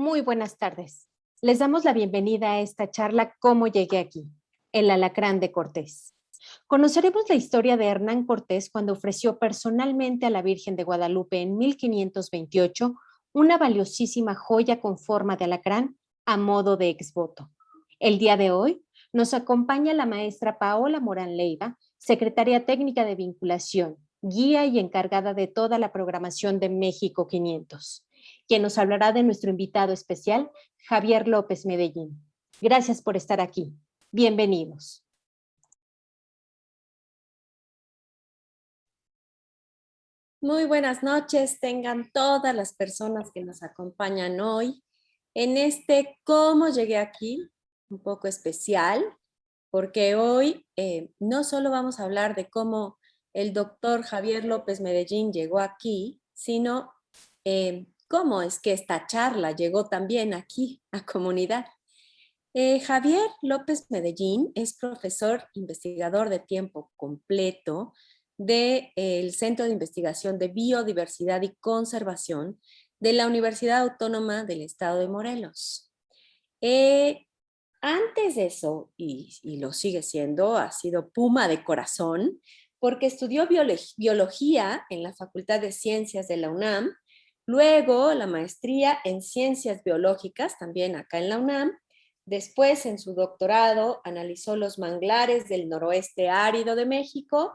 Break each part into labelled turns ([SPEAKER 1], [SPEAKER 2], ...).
[SPEAKER 1] Muy buenas tardes. Les damos la bienvenida a esta charla ¿Cómo llegué aquí? El alacrán de Cortés. Conoceremos la historia de Hernán Cortés cuando ofreció personalmente a la Virgen de Guadalupe en 1528 una valiosísima joya con forma de alacrán a modo de exvoto. El día de hoy nos acompaña la maestra Paola Morán Leiva, secretaria técnica de vinculación, guía y encargada de toda la programación de México 500, quien nos hablará de nuestro invitado especial, Javier López Medellín. Gracias por estar aquí. Bienvenidos.
[SPEAKER 2] Muy buenas noches, tengan todas las personas que nos acompañan hoy en este Cómo llegué aquí, un poco especial, porque hoy eh, no solo vamos a hablar de cómo el doctor Javier López Medellín llegó aquí, sino eh, cómo es que esta charla llegó también aquí a comunidad. Eh, Javier López Medellín es profesor investigador de tiempo completo del Centro de Investigación de Biodiversidad y Conservación de la Universidad Autónoma del Estado de Morelos. Eh, antes de eso, y, y, lo sigue siendo, ha sido Puma de corazón, porque estudió biología en la Facultad de Ciencias de la UNAM, luego la maestría en Ciencias Biológicas, también acá en la UNAM, después en su doctorado analizó los manglares del noroeste árido de México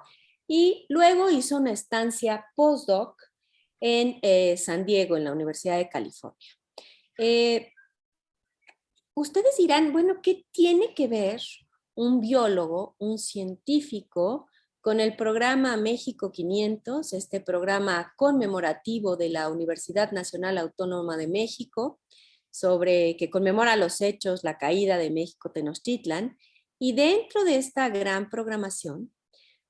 [SPEAKER 2] y luego hizo una estancia postdoc en eh, San Diego, en la Universidad de California. Eh, ustedes dirán, bueno, ¿qué tiene que ver un biólogo, un científico, con el programa México 500, este programa conmemorativo de la Universidad Nacional Autónoma de México, sobre que conmemora los hechos, la caída de México Tenochtitlan, y dentro de esta gran programación,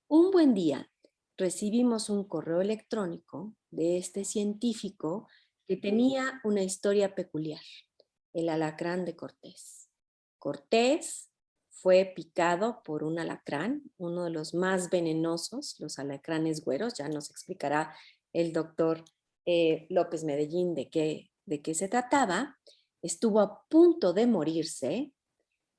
[SPEAKER 2] un buen día recibimos un correo electrónico de este científico que tenía una historia peculiar, el alacrán de Cortés. Cortés fue picado por un alacrán, uno de los más venenosos, los alacranes güeros, ya nos explicará el doctor eh, López Medellín de qué, de qué se trataba, estuvo a punto de morirse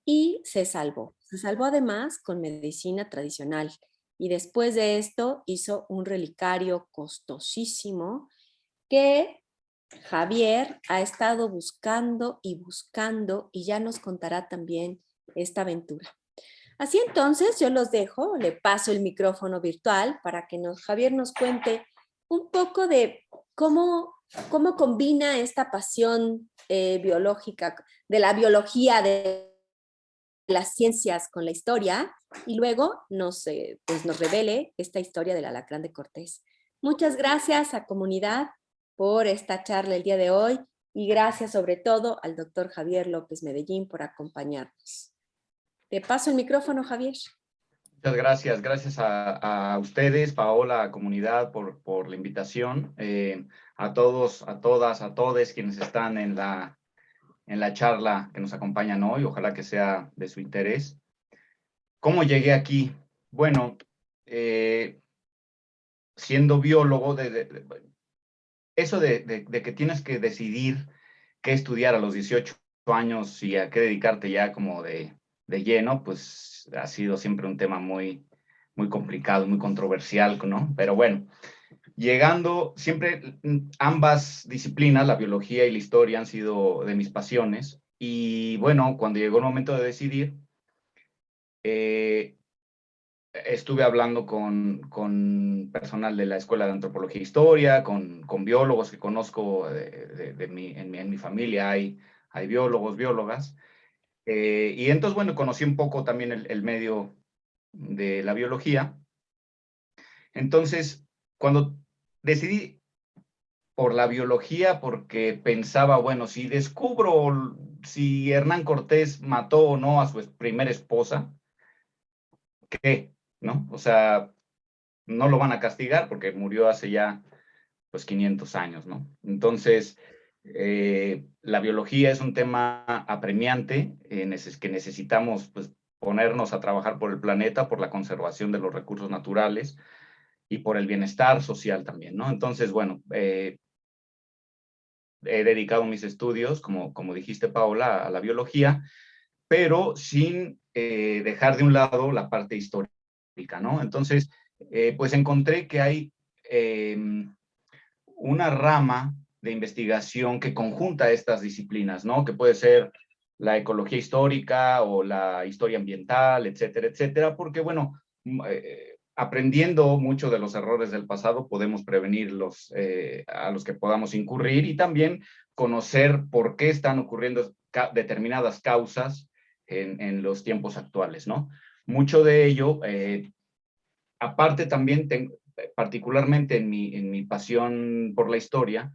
[SPEAKER 2] y se salvó. Se salvó además con medicina tradicional y después de esto hizo un relicario costosísimo que Javier ha estado buscando y buscando y ya nos contará también esta aventura. Así entonces yo los dejo, le paso el micrófono virtual para que nos, Javier nos cuente un poco de cómo, cómo combina esta pasión eh, biológica, de la biología, de las ciencias con la historia y luego nos, eh, pues nos revele esta historia del alacrán de Cortés. Muchas gracias a comunidad por esta charla el día de hoy y gracias sobre todo al doctor Javier López Medellín por acompañarnos. Te paso el micrófono, Javier.
[SPEAKER 3] Muchas gracias. Gracias a, ustedes, Paola, comunidad, por, la invitación. Eh, a todos, a todas, a todos quienes están en la, en la charla que nos acompañan hoy. Ojalá que sea de su interés. ¿Cómo llegué aquí? Bueno, eh, siendo biólogo, eso de, de, que tienes que decidir qué estudiar a los 18 años y a qué dedicarte ya como de, de lleno, pues ha sido siempre un tema muy, muy complicado, muy controversial, ¿no? Pero bueno, llegando, siempre ambas disciplinas, la biología y la historia, han sido de mis pasiones. Y bueno, cuando llegó el momento de decidir, eh, estuve hablando con, con, personal de la Escuela de Antropología e Historia, con, con biólogos que conozco de, mi, en, mi, en, mi, familia, hay, hay biólogos, biólogas, eh, y entonces, bueno, conocí un poco también el, medio de la biología. Entonces, cuando decidí por la biología, porque pensaba, bueno, si descubro si Hernán Cortés mató o no a su primera esposa, ¿qué? ¿No? O sea, no lo van a castigar porque murió hace ya, pues, 500 años, ¿no? Entonces, eh, la biología es un tema apremiante eh, que necesitamos pues, ponernos a trabajar por el planeta, por la conservación de los recursos naturales y por el bienestar social también, ¿no? Entonces, bueno, eh, he dedicado mis estudios, como, como dijiste Paola, a la biología, pero sin dejar de un lado la parte histórica, ¿no? Entonces, pues encontré que hay em, una rama de investigación que conjunta estas disciplinas, ¿no? Que puede ser la ecología histórica o la historia ambiental, etcétera, etcétera, porque, bueno, eh, aprendiendo mucho de los errores del pasado, podemos prevenirlos a los que podamos incurrir y también conocer por qué están ocurriendo determinadas causas en, los tiempos actuales, ¿no? Mucho de ello, eh, aparte también, particularmente en mi, en mi pasión por la historia,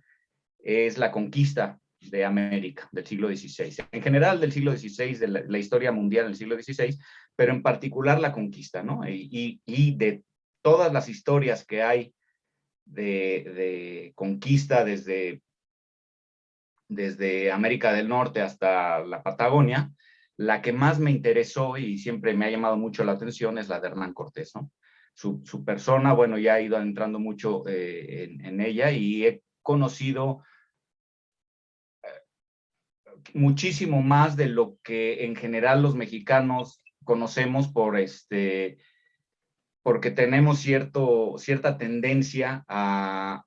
[SPEAKER 3] es la conquista de América del siglo XVI. En general del siglo XVI, de la, historia mundial del siglo XVI, pero en particular la conquista, ¿no? Y, y, de todas las historias que hay de, de, conquista desde, desde América del Norte hasta la Patagonia, la que más me interesó y siempre me ha llamado mucho la atención es la de Hernán Cortés, ¿no? Su, persona, bueno, ya he ido entrando mucho eh, en, ella y he conocido muchísimo más de lo que en general los mexicanos conocemos por este, porque tenemos cierto, cierta tendencia a,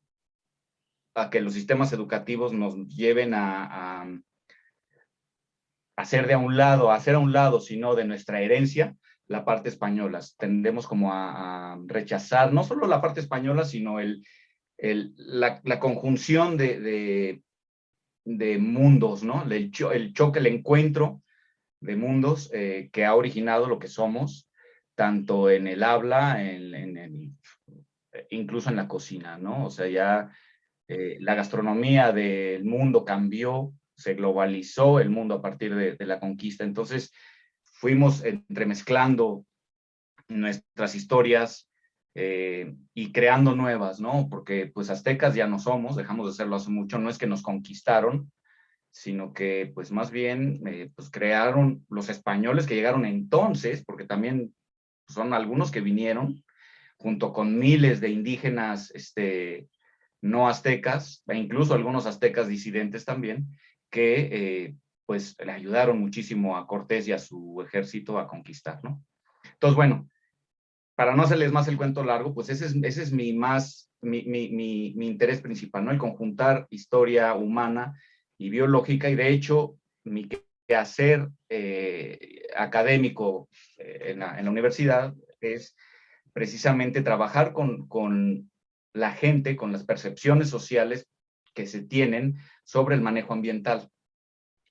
[SPEAKER 3] a que los sistemas educativos nos lleven a hacer de a un lado, hacer a un lado, sino de nuestra herencia, la parte española. Tendemos como a, rechazar no solo la parte española, sino el, el la, la, conjunción de, de, mundos, ¿no? El, choque, el encuentro de mundos eh, que ha originado lo que somos, tanto en el habla, en, en, incluso en la cocina, ¿no? O sea, ya eh, la gastronomía del mundo cambió, se globalizó el mundo a partir de, la conquista. Entonces fuimos entremezclando nuestras historias eh, y creando nuevas, ¿no? Porque pues aztecas ya no somos, dejamos de serlo hace mucho, no es que nos conquistaron, sino que pues más bien eh, pues crearon los españoles que llegaron entonces, porque también son algunos que vinieron, junto con miles de indígenas este, no aztecas, e incluso algunos aztecas disidentes también, que eh, pues le ayudaron muchísimo a Cortés y a su ejército a conquistar, ¿no? Entonces, bueno, para no hacerles más el cuento largo, pues ese es, mi más, mi, interés principal, ¿no? El conjuntar historia humana y biológica, y de hecho, mi quehacer eh, académico eh, en, la, en, la, universidad es precisamente trabajar con, con la gente, con las percepciones sociales que se tienen sobre el manejo ambiental,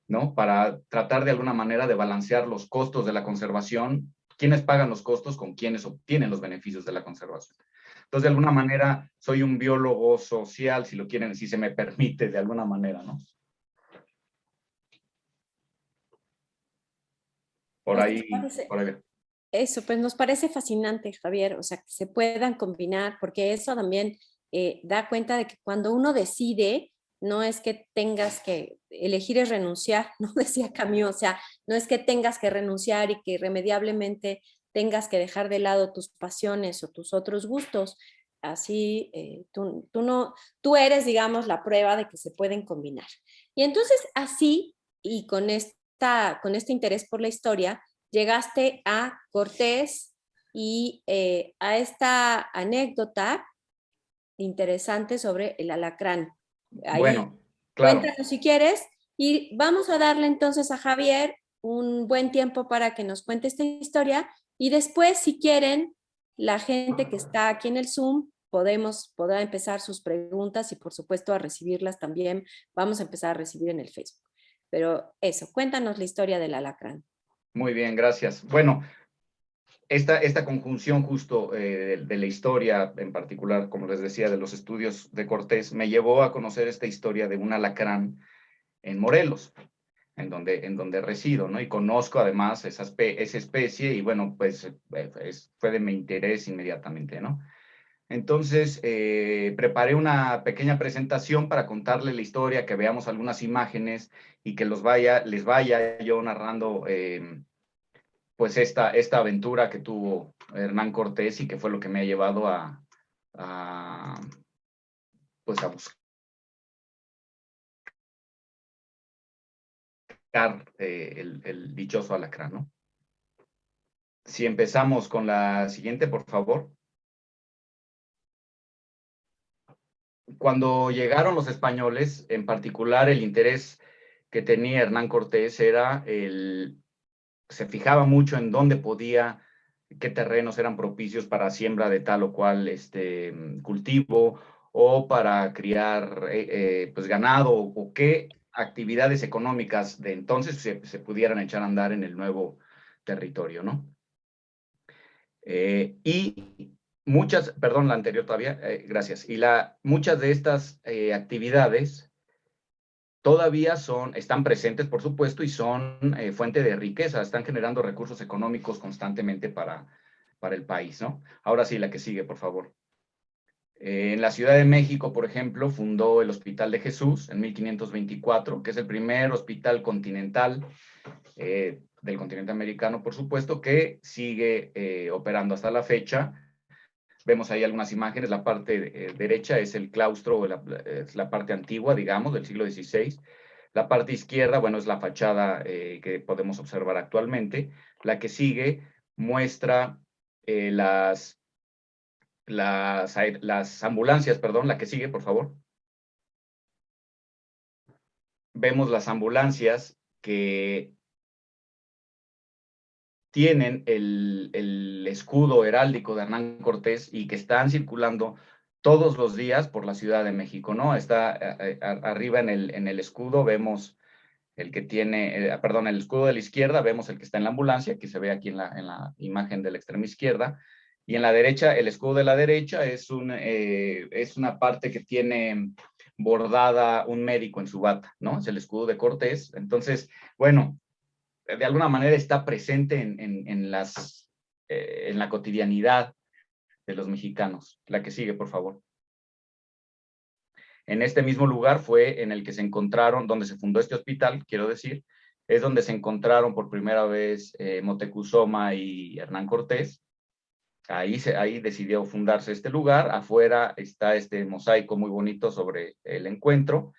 [SPEAKER 3] ¿no? Para tratar de alguna manera de balancear los costos de la conservación, quiénes pagan los costos con quienes obtienen los beneficios de la conservación. Entonces, de alguna manera, soy un biólogo social, si lo quieren, si se me permite, de alguna manera, ¿no? Por pues, ahí, por ahí.
[SPEAKER 2] Eso, pues nos parece fascinante, Javier, o sea, que se puedan combinar, porque eso también eh, da cuenta de que cuando uno decide, no es que tengas que, elegir es renunciar, no decía Camus, o sea, no es que tengas que renunciar y que irremediablemente tengas que dejar de lado tus pasiones o tus otros gustos, así eh, tú, no, tú eres, digamos, la prueba de que se pueden combinar. Y entonces así, y con, esta, con este interés por la historia, llegaste a Cortés y eh, a esta anécdota interesante sobre el alacrán.
[SPEAKER 3] Bueno, claro.
[SPEAKER 2] Cuéntanos si quieres y vamos a darle entonces a Javier un buen tiempo para que nos cuente esta historia y después si quieren la gente que está aquí en el Zoom podemos, podrá empezar sus preguntas y por supuesto a recibirlas también vamos a empezar a recibir en el Facebook. Pero eso, cuéntanos la historia del alacrán.
[SPEAKER 3] Muy bien, gracias. Bueno, esta, esta conjunción justo eh, de, la historia, en particular, como les decía, de los estudios de Cortés, me llevó a conocer esta historia de un alacrán en Morelos, en donde, en donde resido, ¿no? Y conozco además esa, esa especie y bueno, pues eh, fue de mi interés inmediatamente, ¿no? Entonces, eh, preparé una pequeña presentación para contarle la historia, que veamos algunas imágenes y que los vaya, les vaya yo narrando pues esta, esta aventura que tuvo Hernán Cortés y que fue lo que me ha llevado a, pues a buscar eh, el, el dichoso alacrán, ¿no? Si empezamos con la siguiente, por favor. Cuando llegaron los españoles, en particular el interés que tenía Hernán Cortés era el, se fijaba mucho en dónde podía, qué terrenos eran propicios para siembra de tal o cual este, cultivo o para criar eh, eh, pues ganado o, qué actividades económicas de entonces se, pudieran echar a andar en el nuevo territorio, ¿no? Eh, y muchas, perdón, la anterior todavía, gracias, y la, muchas de estas actividades todavía son, están presentes, por supuesto, y son eh, fuente de riqueza, están generando recursos económicos constantemente para, para el país, ¿no? Ahora sí, la que sigue, por favor. Eh, en la Ciudad de México, por ejemplo, fundó el Hospital de Jesús en 1524, que es el primer hospital continental eh, del continente americano, por supuesto, que sigue operando hasta la fecha Vemos ahí algunas imágenes, la parte eh, derecha es el claustro, la, es la parte antigua, digamos, del siglo XVI. La parte izquierda, bueno, es la fachada eh, que podemos observar actualmente. La que sigue muestra eh, las, las, las ambulancias, perdón, la que sigue, por favor. Vemos las ambulancias que tienen el, escudo heráldico de Hernán Cortés y que están circulando todos los días por la Ciudad de México, ¿no? Está eh, eh, arriba en el, en el escudo, vemos el que tiene, eh, perdón, el escudo de la izquierda, vemos el que está en la ambulancia, que se ve aquí en la, en la imagen de la extrema izquierda, y en la derecha, el escudo de la derecha es, un, es una parte que tiene bordada un médico en su bata, ¿no? Es el escudo de Cortés. Entonces, bueno, de alguna manera está presente en, las, eh, en la cotidianidad de los mexicanos. La que sigue, por favor. En este mismo lugar fue en el que se encontraron, donde se fundó este hospital, quiero decir, es donde se encontraron por primera vez eh, Motecuzoma y Hernán Cortés. Ahí, se, ahí decidió fundarse este lugar. Afuera está este mosaico muy bonito sobre el encuentro.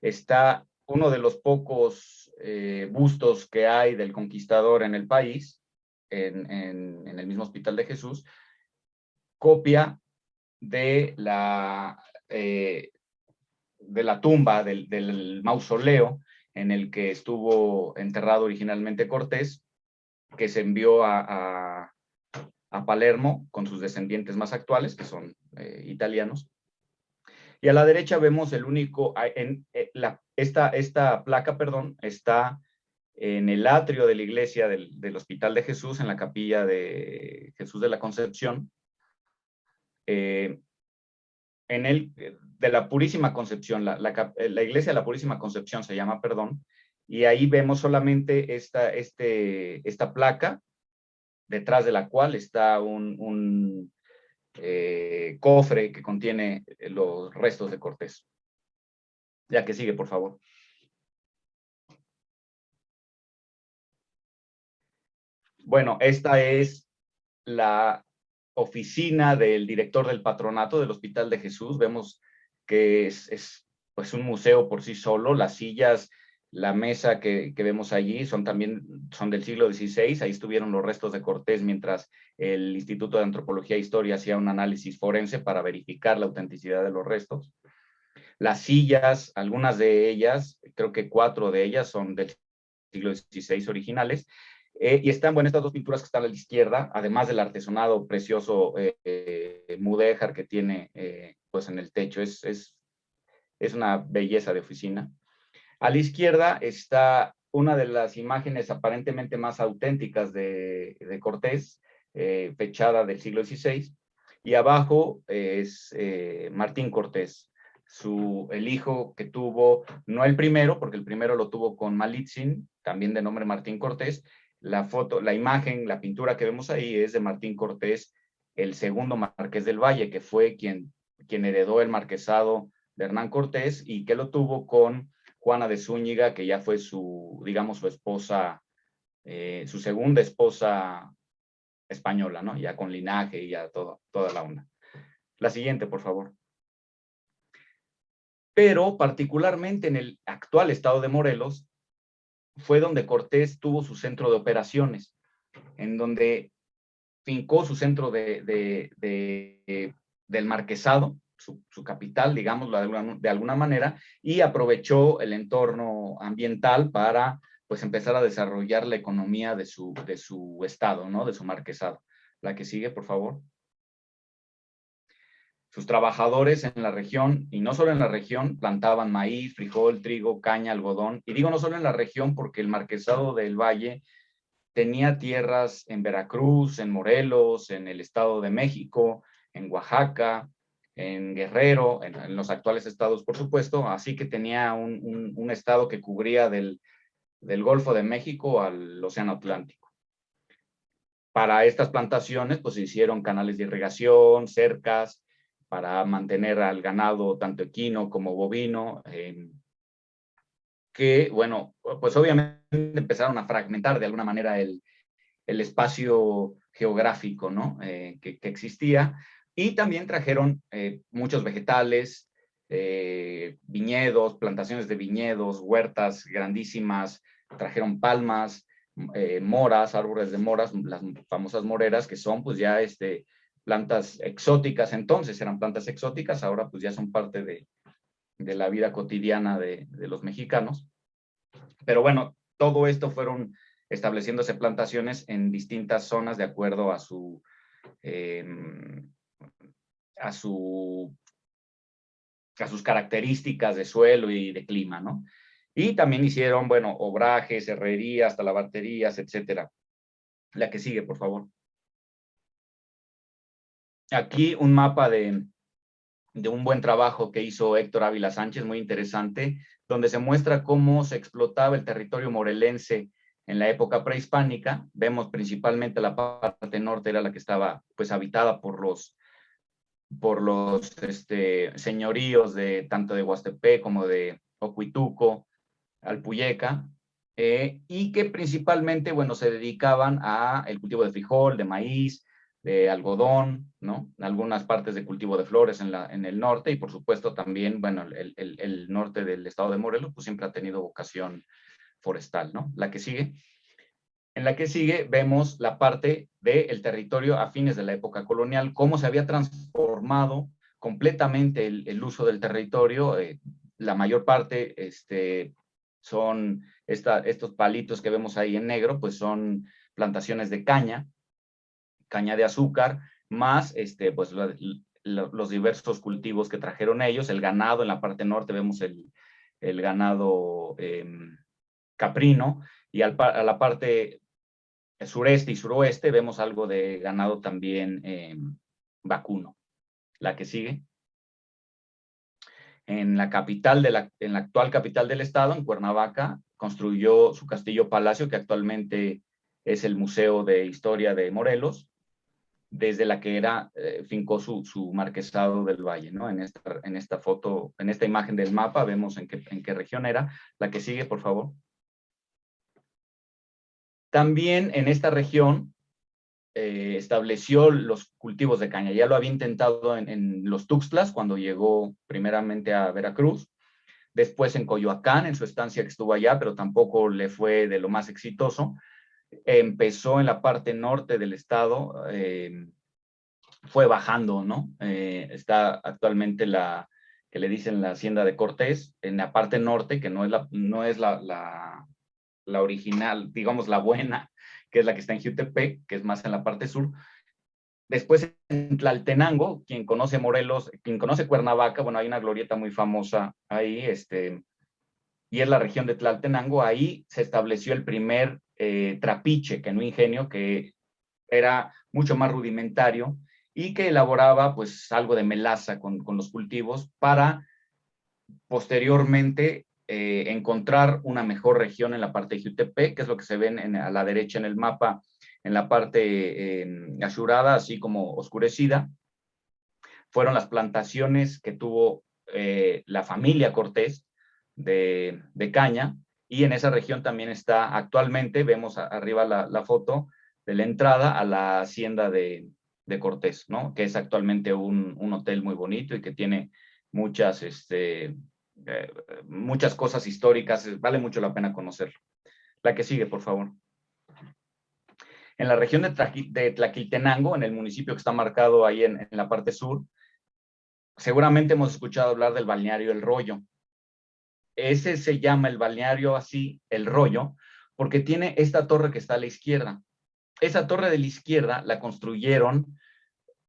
[SPEAKER 3] Está uno de los pocos eh, bustos que hay del conquistador en el país, en, el mismo Hospital de Jesús, copia de la, eh, de la tumba, del, mausoleo en el que estuvo enterrado originalmente Cortés, que se envió a, Palermo con sus descendientes más actuales, que son eh, italianos, y a la derecha vemos el único, en, eh, la, esta, esta placa, perdón, está en el atrio de la iglesia del, Hospital de Jesús, en la capilla de Jesús de la Concepción, eh, en el, de la Purísima Concepción, la, la, iglesia de la Purísima Concepción se llama, perdón, y ahí vemos solamente esta, este, esta placa, detrás de la cual está un, eh, cofre que contiene eh, los restos de Cortés. Ya que sigue, por favor. Bueno, esta es la oficina del director del patronato del Hospital de Jesús. Vemos que es, es pues un museo por sí solo. Las sillas la mesa que, vemos allí son también son del siglo XVI, ahí estuvieron los restos de Cortés mientras el Instituto de Antropología e Historia hacía un análisis forense para verificar la autenticidad de los restos. Las sillas, algunas de ellas, creo que cuatro de ellas son del siglo XVI originales, eh, y están, bueno, estas dos pinturas que están a la izquierda, además del artesonado precioso eh, eh, mudéjar que tiene pues en el techo, es, es, es una belleza de oficina. A la izquierda está una de las imágenes aparentemente más auténticas de, Cortés, eh, fechada del siglo XVI, y abajo es eh, Martín Cortés, su, el hijo que tuvo, no el primero, porque el primero lo tuvo con Malitzin, también de nombre Martín Cortés, la foto, la imagen, la pintura que vemos ahí es de Martín Cortés, el segundo marqués del Valle, que fue quien, quien heredó el marquesado de Hernán Cortés y que lo tuvo con Juana de Zúñiga, que ya fue su, digamos, su esposa, eh, su segunda esposa española, ¿no? Ya con linaje y ya todo, toda la onda. La siguiente, por favor. Pero particularmente en el actual estado de Morelos, fue donde Cortés tuvo su centro de operaciones, en donde fincó su centro de, del marquesado, su, capital, digamos, de alguna, manera, y aprovechó el entorno ambiental para pues empezar a desarrollar la economía de su, de su estado, ¿no? De su marquesado. La que sigue, por favor. Sus trabajadores en la región, y no solo en la región, plantaban maíz, frijol, trigo, caña, algodón. Y digo no solo en la región porque el marquesado del Valle tenía tierras en Veracruz, en Morelos, en el Estado de México, en Oaxaca, en Guerrero, en, los actuales estados, por supuesto, así que tenía un, estado que cubría del, del, Golfo de México al Océano Atlántico. Para estas plantaciones, pues se hicieron canales de irrigación, cercas, para mantener al ganado tanto equino como bovino, eh, que, bueno, pues obviamente empezaron a fragmentar de alguna manera el, el espacio geográfico ¿no? Eh, que, existía, y también trajeron eh, muchos vegetales, viñedos, plantaciones de viñedos, huertas grandísimas, trajeron palmas, moras, árboles de moras, las famosas moreras, que son pues ya este, plantas exóticas, entonces eran plantas exóticas, ahora pues ya son parte de, la vida cotidiana de, los mexicanos. Pero bueno, todo esto fueron estableciéndose plantaciones en distintas zonas de acuerdo a su, em, a su, a sus características de suelo y de clima, ¿no? Y también hicieron, bueno, obrajes, herrerías, talabarterías, etcétera. La que sigue, por favor aquí un mapa de, un buen trabajo que hizo Héctor Ávila Sánchez, muy interesante, donde se muestra cómo se explotaba el territorio morelense en la época prehispánica. Vemos principalmente la parte norte era la que estaba pues habitada por los por los este, señoríos de tanto de Huastepec como de Ocuituco, Alpuyeca, eh, y que principalmente, bueno, se dedicaban a el cultivo de frijol, de maíz, de algodón, ¿no? Algunas partes de cultivo de flores en, la, en el norte y por supuesto también, bueno, el, el, norte del estado de Morelos pues siempre ha tenido vocación forestal, ¿no? La que sigue. En la que sigue vemos la parte del territorio a fines de la época colonial, cómo se había transformado completamente el, uso del territorio. Eh, la mayor parte este, son estos palitos que vemos ahí en negro, pues son plantaciones de caña, caña de azúcar, más este, pues, los diversos cultivos que trajeron ellos, el ganado, en la parte norte vemos el, el ganado em, caprino, y a la parte sureste y suroeste vemos algo de ganado también em, vacuno. La que sigue. En la capital, de la, en la actual capital del estado, en Cuernavaca, construyó su castillo palacio, que actualmente es el Museo de Historia de Morelos, desde la que era, eh, fincó su, su, marquesado del valle, ¿no? En esta, en esta foto, en esta imagen del mapa, vemos en qué, en qué región era. La que sigue, por favor. También en esta región eh, estableció los cultivos de caña. Ya lo había intentado en, los Tuxtlas cuando llegó primeramente a Veracruz, después en Coyoacán, en su estancia que estuvo allá, pero tampoco le fue de lo más exitoso empezó en la parte norte del estado, eh, fue bajando, ¿no? Eh, está actualmente la, que le dicen la hacienda de Cortés, en la parte norte, que no es la, no es la, la, original, digamos la buena, que es la que está en Jutepec, que es más en la parte sur. Después en Tlaltenango, quien conoce Morelos, quien conoce Cuernavaca, bueno, hay una glorieta muy famosa ahí, este, y es la región de Tlaltenango, ahí se estableció el primer eh, trapiche, que no ingenio, que era mucho más rudimentario y que elaboraba pues algo de melaza con, los cultivos para posteriormente eh, encontrar una mejor región en la parte de Jutepec, que es lo que se ve a la derecha en el mapa, en la parte eh, azurada, así como oscurecida. Fueron las plantaciones que tuvo la familia Cortés de, de caña, y en esa región también está actualmente, vemos arriba la, foto de la entrada a la hacienda de, Cortés, ¿no? Que es actualmente un, hotel muy bonito y que tiene muchas, este, eh, muchas cosas históricas, vale mucho la pena conocerlo. La que sigue, por favor. En la región de, Tlaquiltenango, en el municipio que está marcado ahí en la parte sur, seguramente hemos escuchado hablar del balneario El Rollo. Ese se llama el balneario así, El Rollo, porque tiene esta torre que está a la izquierda. Esa torre de la izquierda la construyeron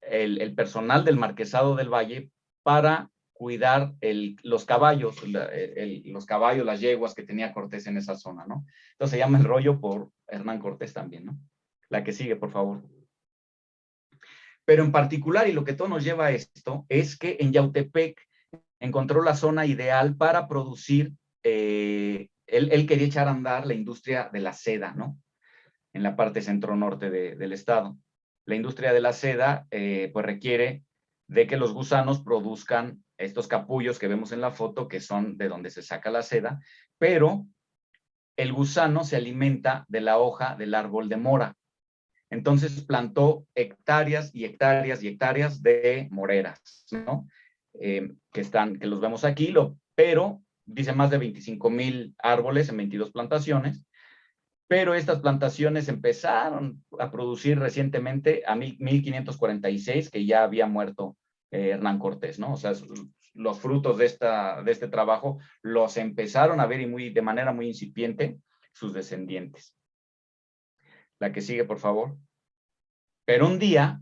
[SPEAKER 3] el, personal del Marquesado del Valle para cuidar los caballos, los caballos, las yeguas que tenía Cortés en esa zona, ¿no? Entonces se llama el rollo por Hernán Cortés también, ¿no? La que sigue, por favor. Pero en particular, y lo que todo nos lleva a esto, es que en Yautepec encontró la zona ideal para producir, eh, él, quería echar a andar la industria de la seda, ¿no? En la parte centro-norte del estado la industria de la seda eh, pues requiere de que los gusanos produzcan estos capullos que vemos en la foto, que son de donde se saca la seda, pero el gusano se alimenta de la hoja del árbol de mora. Entonces plantó hectáreas y hectáreas y hectáreas de moreras, ¿no? Eh, que, están, que los vemos aquí, lo, pero dice más de 25 mil árboles en 22 plantaciones, pero estas plantaciones empezaron a producir recientemente a 1546, que ya había muerto eh, Hernán Cortés, ¿no? O sea, los frutos de, esta, de este trabajo los empezaron a ver y muy, de manera muy incipiente sus descendientes. La que sigue, por favor. Pero un día,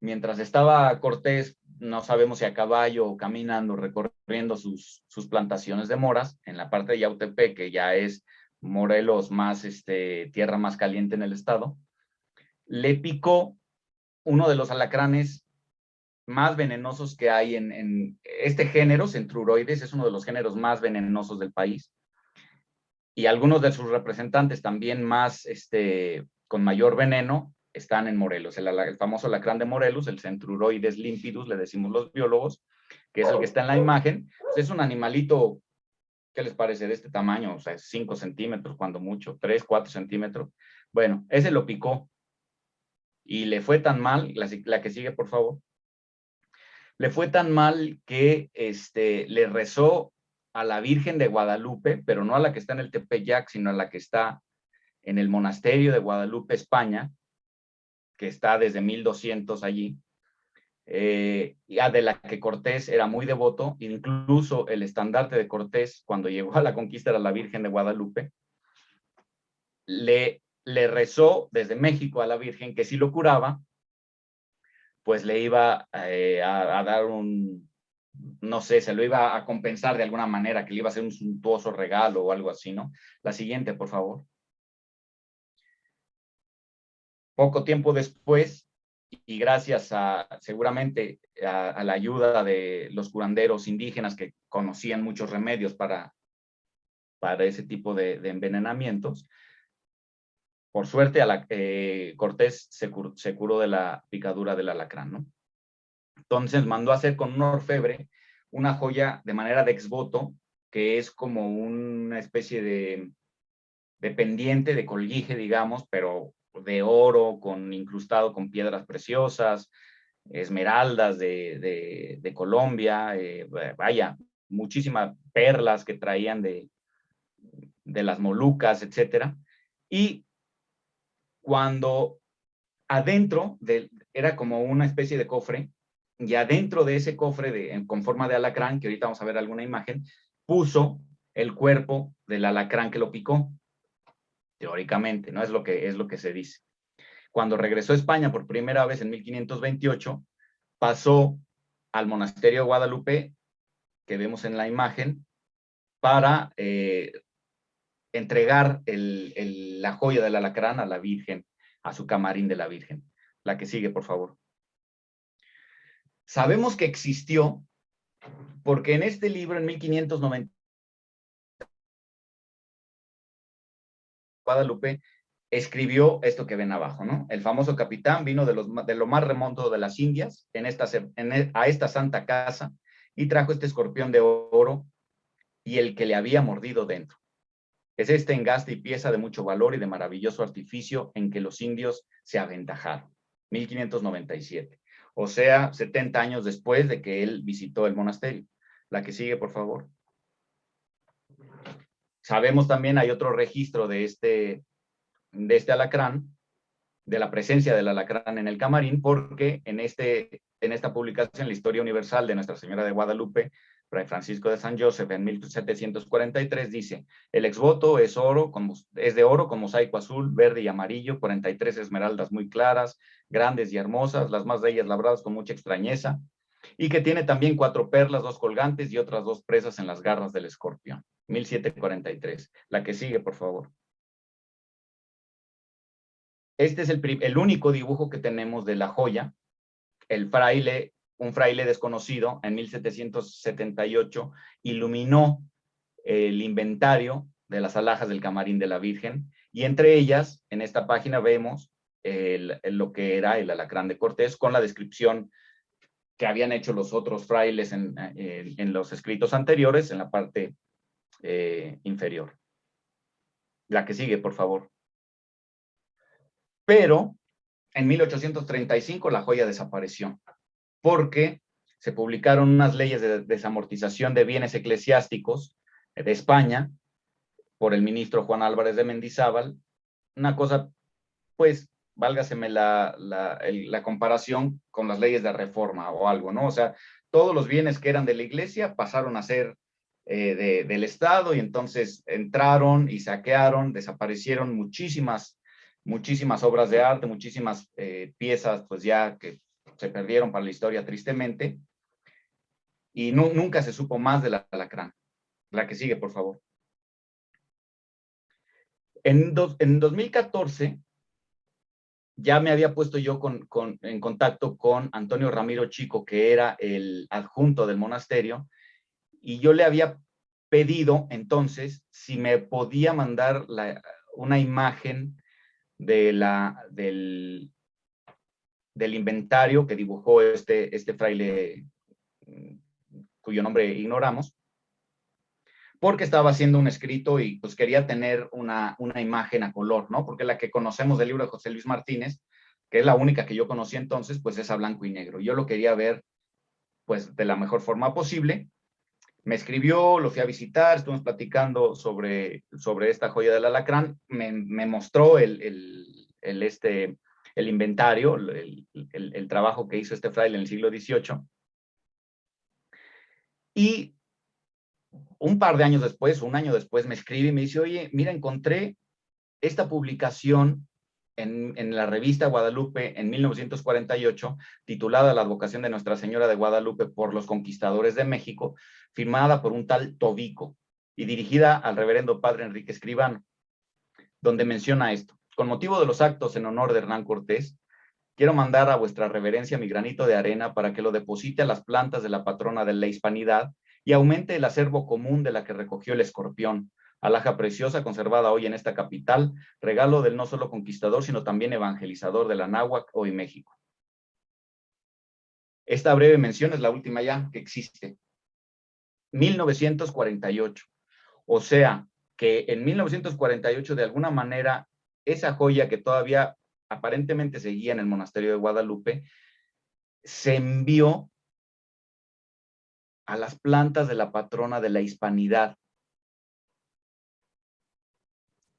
[SPEAKER 3] mientras estaba Cortés, no sabemos si a caballo o caminando, recorriendo sus, sus plantaciones de moras, en la parte de Yautepec, que ya es Morelos más, este, tierra más caliente en el estado, le picó uno de los alacranes más venenosos que hay en, este género, Centruroides, es uno de los géneros más venenosos del país. Y algunos de sus representantes también más, este, con mayor veneno, están en Morelos. El, famoso alacrán de Morelos, el Centruroides limpidus, le decimos los biólogos, que es el que está en la imagen. Pues es un animalito ¿Qué les parece de este tamaño? O sea, 5 centímetros cuando mucho, 3, 4 centímetros. Bueno, ese lo picó y le fue tan mal, la, que sigue por favor, le fue tan mal que este, le rezó a la Virgen de Guadalupe, pero no a la que está en el Tepeyac, sino a la que está en el monasterio de Guadalupe, España, que está desde 1200 allí, eh, de la que Cortés era muy devoto, incluso el estandarte de Cortés cuando llegó a la conquista era la Virgen de Guadalupe, le, le rezó desde México a la Virgen que si lo curaba, pues le iba eh, a, dar un, no sé, se lo iba a compensar de alguna manera, que le iba a hacer un suntuoso regalo o algo así, ¿no? La siguiente, por favor. Poco tiempo después, y gracias a seguramente a, la ayuda de los curanderos indígenas que conocían muchos remedios para, para ese tipo de, envenenamientos, por suerte a Cortés se, curó de la picadura del alacrán, ¿no? Entonces mandó a hacer con un orfebre una joya de manera de exvoto, que es como una especie de, de pendiente, de colguije, digamos, pero de oro, con incrustado con piedras preciosas, esmeraldas de, Colombia, eh, vaya, muchísimas perlas que traían de, de las Molucas, etcétera. Y cuando adentro de, era como una especie de cofre, y adentro de ese cofre de, con forma de alacrán, que ahorita vamos a ver alguna imagen, puso el cuerpo del alacrán que lo picó teóricamente, ¿no? Es lo que, es lo que se dice. Cuando regresó a España por primera vez en 1528, pasó al monasterio de Guadalupe, que vemos en la imagen, para eh, entregar la joya del alacrán a la Virgen, a su camarín de la Virgen. La que sigue, por favor. Sabemos que existió porque en este libro, en 1590, Guadalupe escribió esto que ven abajo, ¿no? El famoso capitán vino de, lo más remoto de las Indias en esta, e, a esta santa casa y trajo este escorpión de oro y el que le había mordido dentro. Es este engaste y pieza de mucho valor y de maravilloso artificio en que los indios se aventajaron. 1597. O sea, 70 años después de que él visitó el monasterio. La que sigue, por favor. sabemos también, hay otro registro de este, de este alacrán, de la presencia del alacrán en el camarín, porque en, este, en esta publicación, la Historia Universal de Nuestra Señora de Guadalupe, Fray Francisco de San Joseph, en 1743, dice, el exvoto es, oro, es de oro con mosaico azul, verde y amarillo, 43 esmeraldas muy claras, grandes y hermosas, las más de ellas labradas con mucha extrañeza, y que tiene también cuatro perlas, dos colgantes y otras dos presas en las garras del escorpión. 1743. La que sigue, por favor. Este es el, el único dibujo que tenemos de la joya. El fraile, un fraile desconocido, en 1778, iluminó el inventario de las alhajas del camarín de la Virgen, y entre ellas, en esta página vemos lo que era el alacrán de Cortés, con la descripción que habían hecho los otros frailes en, en los escritos anteriores, en la parte eh, inferior. La que sigue, por favor. Pero en 1835 la joya desapareció porque se publicaron unas leyes de desamortización de bienes eclesiásticos de España por el ministro Juan Álvarez de Mendizábal. Una cosa, pues, válgaseme la, la, la comparación con las leyes de reforma o algo, ¿no? O sea, todos los bienes que eran de la iglesia pasaron a ser eh, del Estado y entonces entraron y saquearon, desaparecieron muchísimas, muchísimas obras de arte, muchísimas eh, piezas pues ya que se perdieron para la historia tristemente y nunca se supo más de la alacrán. La que sigue, por favor. En, en 2014 ya me había puesto yo con, en contacto con Antonio Ramiro Chico, que era el adjunto del monasterio, y yo le había pedido entonces si me podía mandar una imagen de la, del, del inventario que dibujó este, este fraile mm, cuyo nombre ignoramos, porque estaba haciendo un escrito y pues quería tener una, una imagen a color, ¿no? Porque la que conocemos del libro de José Luis Martínez, que es la única que yo conocí entonces, pues es a blanco y negro. Yo lo quería ver pues de la mejor forma posible me escribió, lo fui a visitar, estuvimos platicando sobre, sobre esta joya del alacrán, me, mostró el, el, este, el inventario, el, trabajo que hizo este fraile en el siglo XVIII. Y un par de años después, un año después, me escribe y me dice, oye, mira, encontré esta publicación en, la revista Guadalupe en 1948, titulada La advocación de Nuestra Señora de Guadalupe por los conquistadores de México, firmada por un tal Tobico y dirigida al reverendo padre Enrique Escribano, donde menciona esto. Con motivo de los actos en honor de Hernán Cortés, quiero mandar a vuestra reverencia mi granito de arena para que lo deposite a las plantas de la patrona de la hispanidad y aumente el acervo común de la que recogió el escorpión, alhaja preciosa conservada hoy en esta capital, regalo del no solo conquistador, sino también evangelizador de la Náhuac, hoy México. Esta breve mención es la última ya que existe. 1948. O sea, que en 1948 de alguna manera esa joya que todavía aparentemente seguía en el monasterio de Guadalupe, se envió a las plantas de la patrona de la hispanidad,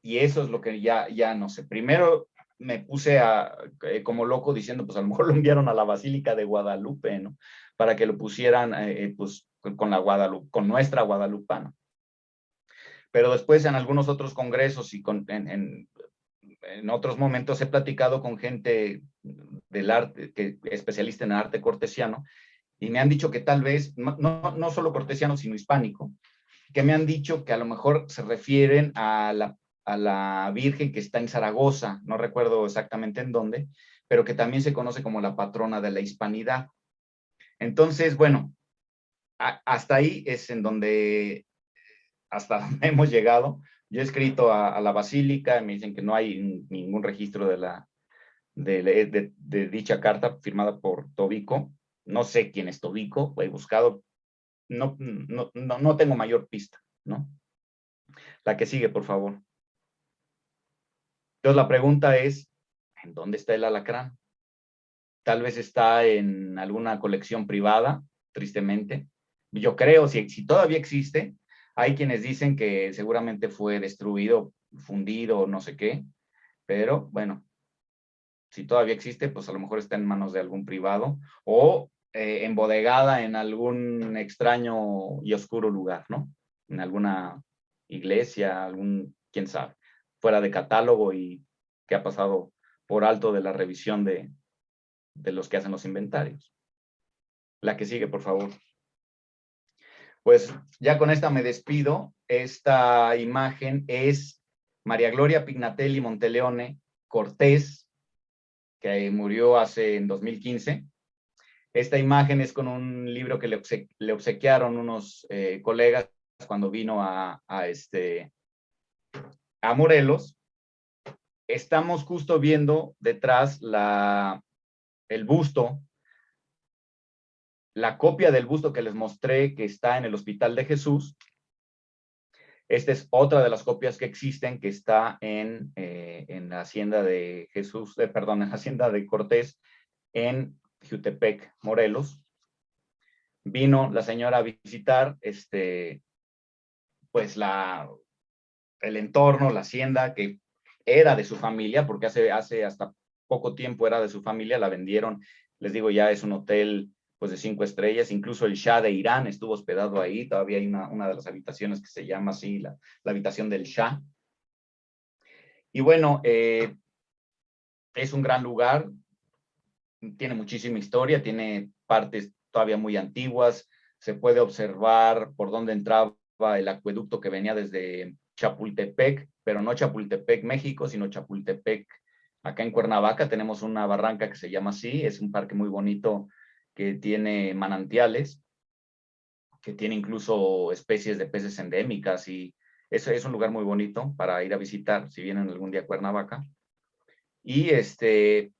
[SPEAKER 3] y eso es lo que ya, ya no sé. Primero me puse a, eh, como loco diciendo, pues a lo mejor lo enviaron a la Basílica de Guadalupe, ¿no? Para que lo pusieran, eh, eh, pues, con la Guadalupe, con nuestra guadalupana. Pero después en algunos otros congresos y con, en, en, en, otros momentos he platicado con gente del arte, que especialista en arte cortesiano, y me han dicho que tal vez, no, no solo cortesiano, sino hispánico, que me han dicho que a lo mejor se refieren a la a la Virgen que está en Zaragoza, no recuerdo exactamente en dónde, pero que también se conoce como la patrona de la hispanidad. Entonces, bueno, hasta ahí es en donde, hasta donde hemos llegado. Yo he escrito a, la basílica, me dicen que no hay ningún registro de, la, de, dicha carta firmada por Tobico. No sé quién es Tobico, he buscado, no, no, no, no tengo mayor pista, ¿no? La que sigue, por favor. Entonces la pregunta es, ¿en dónde está el alacrán? Tal vez está en alguna colección privada, tristemente. Yo creo, si, si todavía existe, Hay quienes dicen que seguramente fue destruido, fundido, no sé qué, pero bueno, si todavía existe, pues a lo mejor está en manos de algún privado o eh, embodegada en algún extraño y oscuro lugar, ¿no? En alguna iglesia, algún, quién sabe, fuera de catálogo y que ha pasado por alto de la revisión de, de los que hacen los inventarios. La que sigue, por favor. Pues ya con esta me despido. Esta imagen es María Gloria Pignatelli Monteleone Cortés, que murió hace en 2015. Esta imagen es con un libro que le, obsequiaron unos eh, colegas cuando vino a, este, a Morelos. Estamos justo viendo detrás la, el busto la copia del busto que les mostré que está en el Hospital de Jesús. Esta es otra de las copias que existen que está en, eh, en la hacienda de Jesús, eh, perdón, en la hacienda de Cortés en Jutepec, Morelos. Vino la señora a visitar este, pues la, el entorno, la hacienda que era de su familia, porque hace, hace hasta poco tiempo era de su familia, la vendieron, les digo, ya es un hotel pues de cinco estrellas, incluso el Shah de Irán estuvo hospedado ahí, todavía hay una, una de las habitaciones que se llama así, la, habitación del Shah. Y bueno, eh, es un gran lugar, tiene muchísima historia, tiene partes todavía muy antiguas, se puede observar por dónde entraba el acueducto que venía desde Chapultepec, pero no Chapultepec, México, sino Chapultepec, acá en Cuernavaca. Tenemos una barranca que se llama así, es un parque muy bonito que tiene manantiales, que tiene incluso especies de peces endémicas y eso es un lugar muy bonito para ir a visitar si vienen algún día a Cuernavaca. Y este,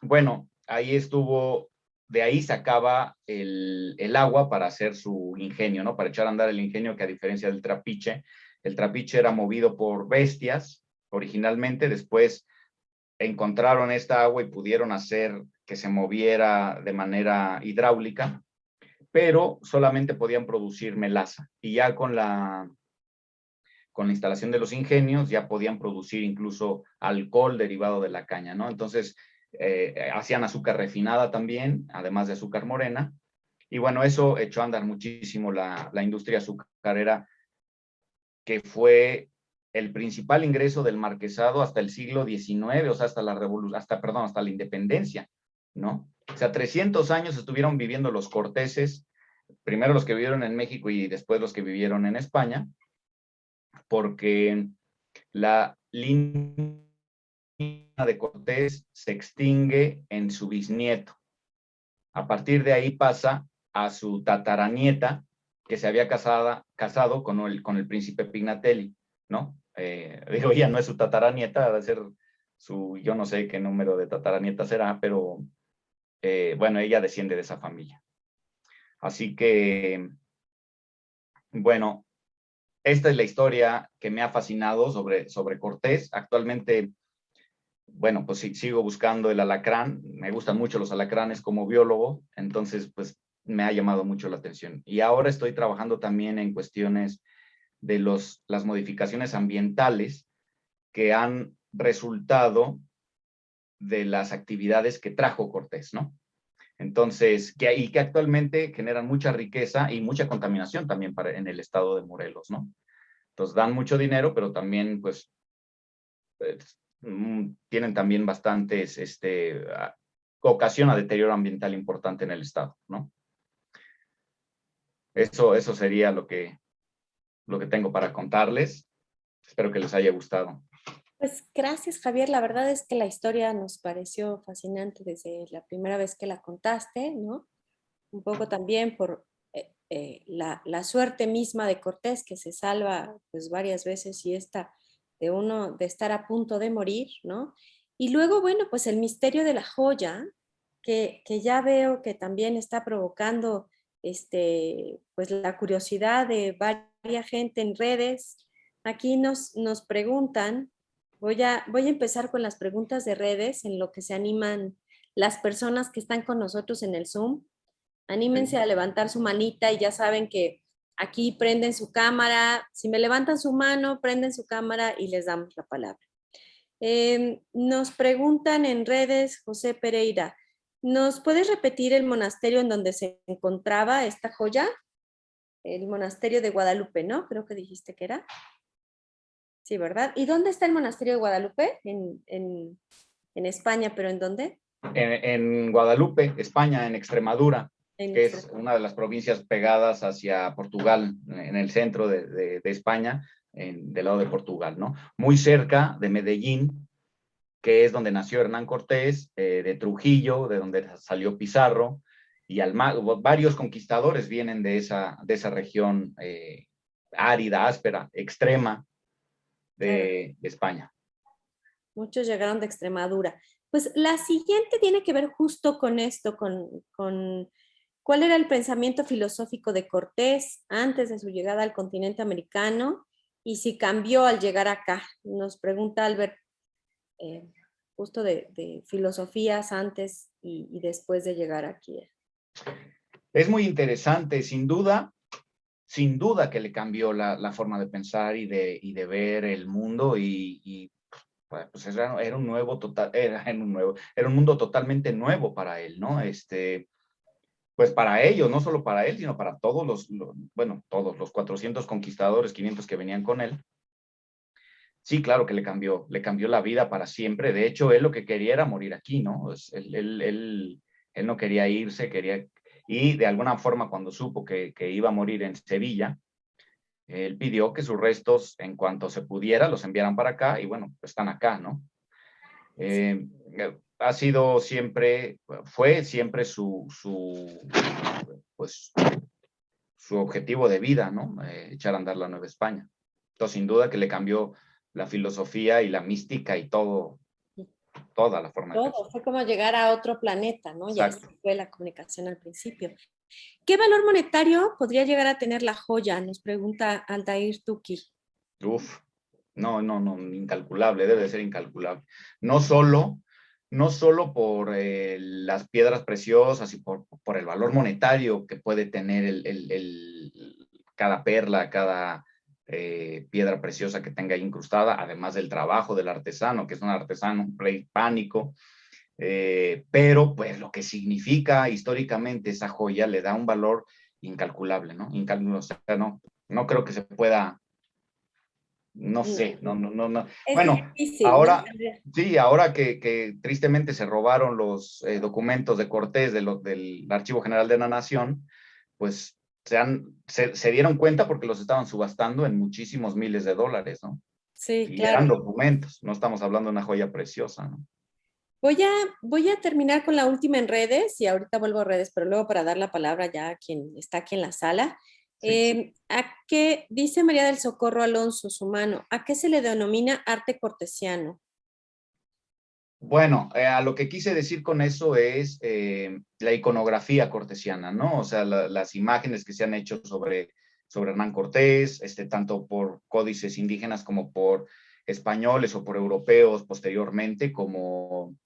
[SPEAKER 3] bueno, ahí estuvo, de ahí sacaba el, el agua para hacer su ingenio, ¿no? Para echar a andar el ingenio que a diferencia del trapiche, el trapiche era movido por bestias originalmente, después encontraron esta agua y pudieron hacer que se moviera de manera hidráulica, pero solamente podían producir melaza. Y ya con la, con la instalación de los ingenios ya podían producir incluso alcohol derivado de la caña, ¿no? Entonces, eh, hacían azúcar refinada también, además de azúcar morena. Y bueno, eso echó a andar muchísimo la, la industria azucarera, que fue el principal ingreso del marquesado hasta el siglo XIX, o sea, hasta la hasta, perdón, hasta la independencia. ¿No? O sea, 300 años estuvieron viviendo los corteses, primero los que vivieron en México y después los que vivieron en España, porque la línea de Cortés se extingue en su bisnieto. A partir de ahí pasa a su tataranieta, que se había casada, casado con el, con el príncipe Pignatelli, ¿no? Eh, digo, ya no es su tataranieta, debe ser su, yo no sé qué número de tataranieta será, pero eh, bueno, ella desciende de esa familia. Así que, bueno, esta es la historia que me ha fascinado sobre, sobre Cortés. Actualmente, bueno, pues sigo buscando el alacrán. Me gustan mucho los alacranes como biólogo, entonces, pues me ha llamado mucho la atención. Y ahora estoy trabajando también en cuestiones de los, las modificaciones ambientales que han resultado de las actividades que trajo Cortés, ¿no? Entonces, que, y que actualmente generan mucha riqueza y mucha contaminación también en el estado de Morelos, ¿no? Entonces, dan mucho dinero, pero también, pues, mm, tienen también bastantes, este, ocasiona deterioro ambiental importante en el estado, ¿no? Eso, eso sería lo que, lo que tengo para contarles. Espero que les haya gustado.
[SPEAKER 2] Pues gracias Javier, la verdad es que la historia nos pareció fascinante desde la primera vez que la contaste, ¿no? Un poco también por eh, eh, la, la, suerte misma de Cortés que se salva pues varias veces y esta de uno de estar a punto de morir, ¿no? Y luego, bueno, pues el misterio de la joya, que, que ya veo que también está provocando este, pues la curiosidad de varias gente en redes. Aquí nos, nos preguntan Voy a, voy a empezar con las preguntas de redes en lo que se animan las personas que están con nosotros en el Zoom. Anímense a levantar su manita y ya saben que aquí prenden su cámara, si me levantan su mano, prenden su cámara y les damos la palabra. Em, nos preguntan en redes, José Pereira, ¿nos puedes repetir el monasterio en donde se encontraba esta joya? El monasterio de Guadalupe, ¿no? Creo que dijiste que era. Sí, ¿verdad? ¿Y dónde está el monasterio de Guadalupe? En, en, España, pero ¿en dónde?
[SPEAKER 3] En, Guadalupe, España, en Extremadura, que es una de las provincias pegadas hacia Portugal, en el centro de, de, España, en, del lado de Portugal, ¿no? Muy cerca de Medellín, que es donde nació Hernán Cortés, eh, de Trujillo, de donde salió Pizarro, y varios conquistadores vienen de esa, de esa región eh, árida, áspera, extrema, de, España.
[SPEAKER 2] Muchos llegaron de Extremadura. Pues la siguiente tiene que ver justo con esto, con, con cuál era el pensamiento filosófico de Cortés antes de su llegada al continente americano y si cambió al llegar acá. Nos pregunta Albert, eh, justo de, filosofías antes y, después de llegar aquí.
[SPEAKER 3] Es muy interesante, sin duda, sin duda que le cambió la, forma de pensar y de, de ver el mundo y, pues era, un nuevo total, era, un nuevo, era un mundo totalmente nuevo para él, ¿no? Este, pues para ellos, no solo para él, sino para todos los, bueno, todos los 400 conquistadores, 500 que venían con él. Sí, claro que le cambió, le cambió la vida para siempre. De hecho, él lo que quería era morir aquí, ¿no? Él, él, él, él no quería irse, quería y de alguna forma cuando supo que, iba a morir en Sevilla, él pidió que sus restos, en cuanto se pudiera, los enviaran para acá y bueno, están acá, ¿no? Eh, ha sido siempre, fue siempre su, su, pues, su objetivo de vida, ¿no? Eh, echar a andar la Nueva España. Entonces, sin duda que le cambió la filosofía y la mística y todo, toda la forma.
[SPEAKER 2] Todo, fue como llegar a otro planeta, ¿no? Ya fue la comunicación al principio. ¿Qué valor monetario podría llegar a tener la joya? Nos pregunta Altair Tuki.
[SPEAKER 3] Uf, no, no, no, incalculable, debe ser incalculable. No solo, no solo por eh, las piedras preciosas y por, por, el valor monetario que puede tener el, el, cada perla, cada, eh, piedra preciosa que tenga incrustada, además del trabajo del artesano, que es un artesano prehispánico, eh, pero pues lo que significa históricamente esa joya le da un valor incalculable, ¿no? Incalculable, o sea, no, no creo que se pueda, no sé, no, no, no, no. Bueno, ahora, sí, ahora que, que, tristemente se robaron los eh, documentos de Cortés de lo, del Archivo General de la Nación, pues se, han, se, dieron cuenta porque los estaban subastando en muchísimos miles de dólares, ¿no?
[SPEAKER 2] Sí,
[SPEAKER 3] y eran documentos, no estamos hablando de una joya preciosa, ¿no?
[SPEAKER 2] Voy a, voy a terminar con la última en redes y ahorita vuelvo a redes, pero luego para dar la palabra ya a quien está aquí en la sala. Em, ¿A qué, dice María del Socorro Alonso, su mano, ¿a qué se le denomina arte cortesiano?
[SPEAKER 3] Bueno, eh, a lo que quise decir con eso es eh, la iconografía cortesiana, ¿no? O sea, las imágenes que se han hecho sobre, sobre Hernán Cortés, este, tanto por códices indígenas como por españoles o por europeos posteriormente, como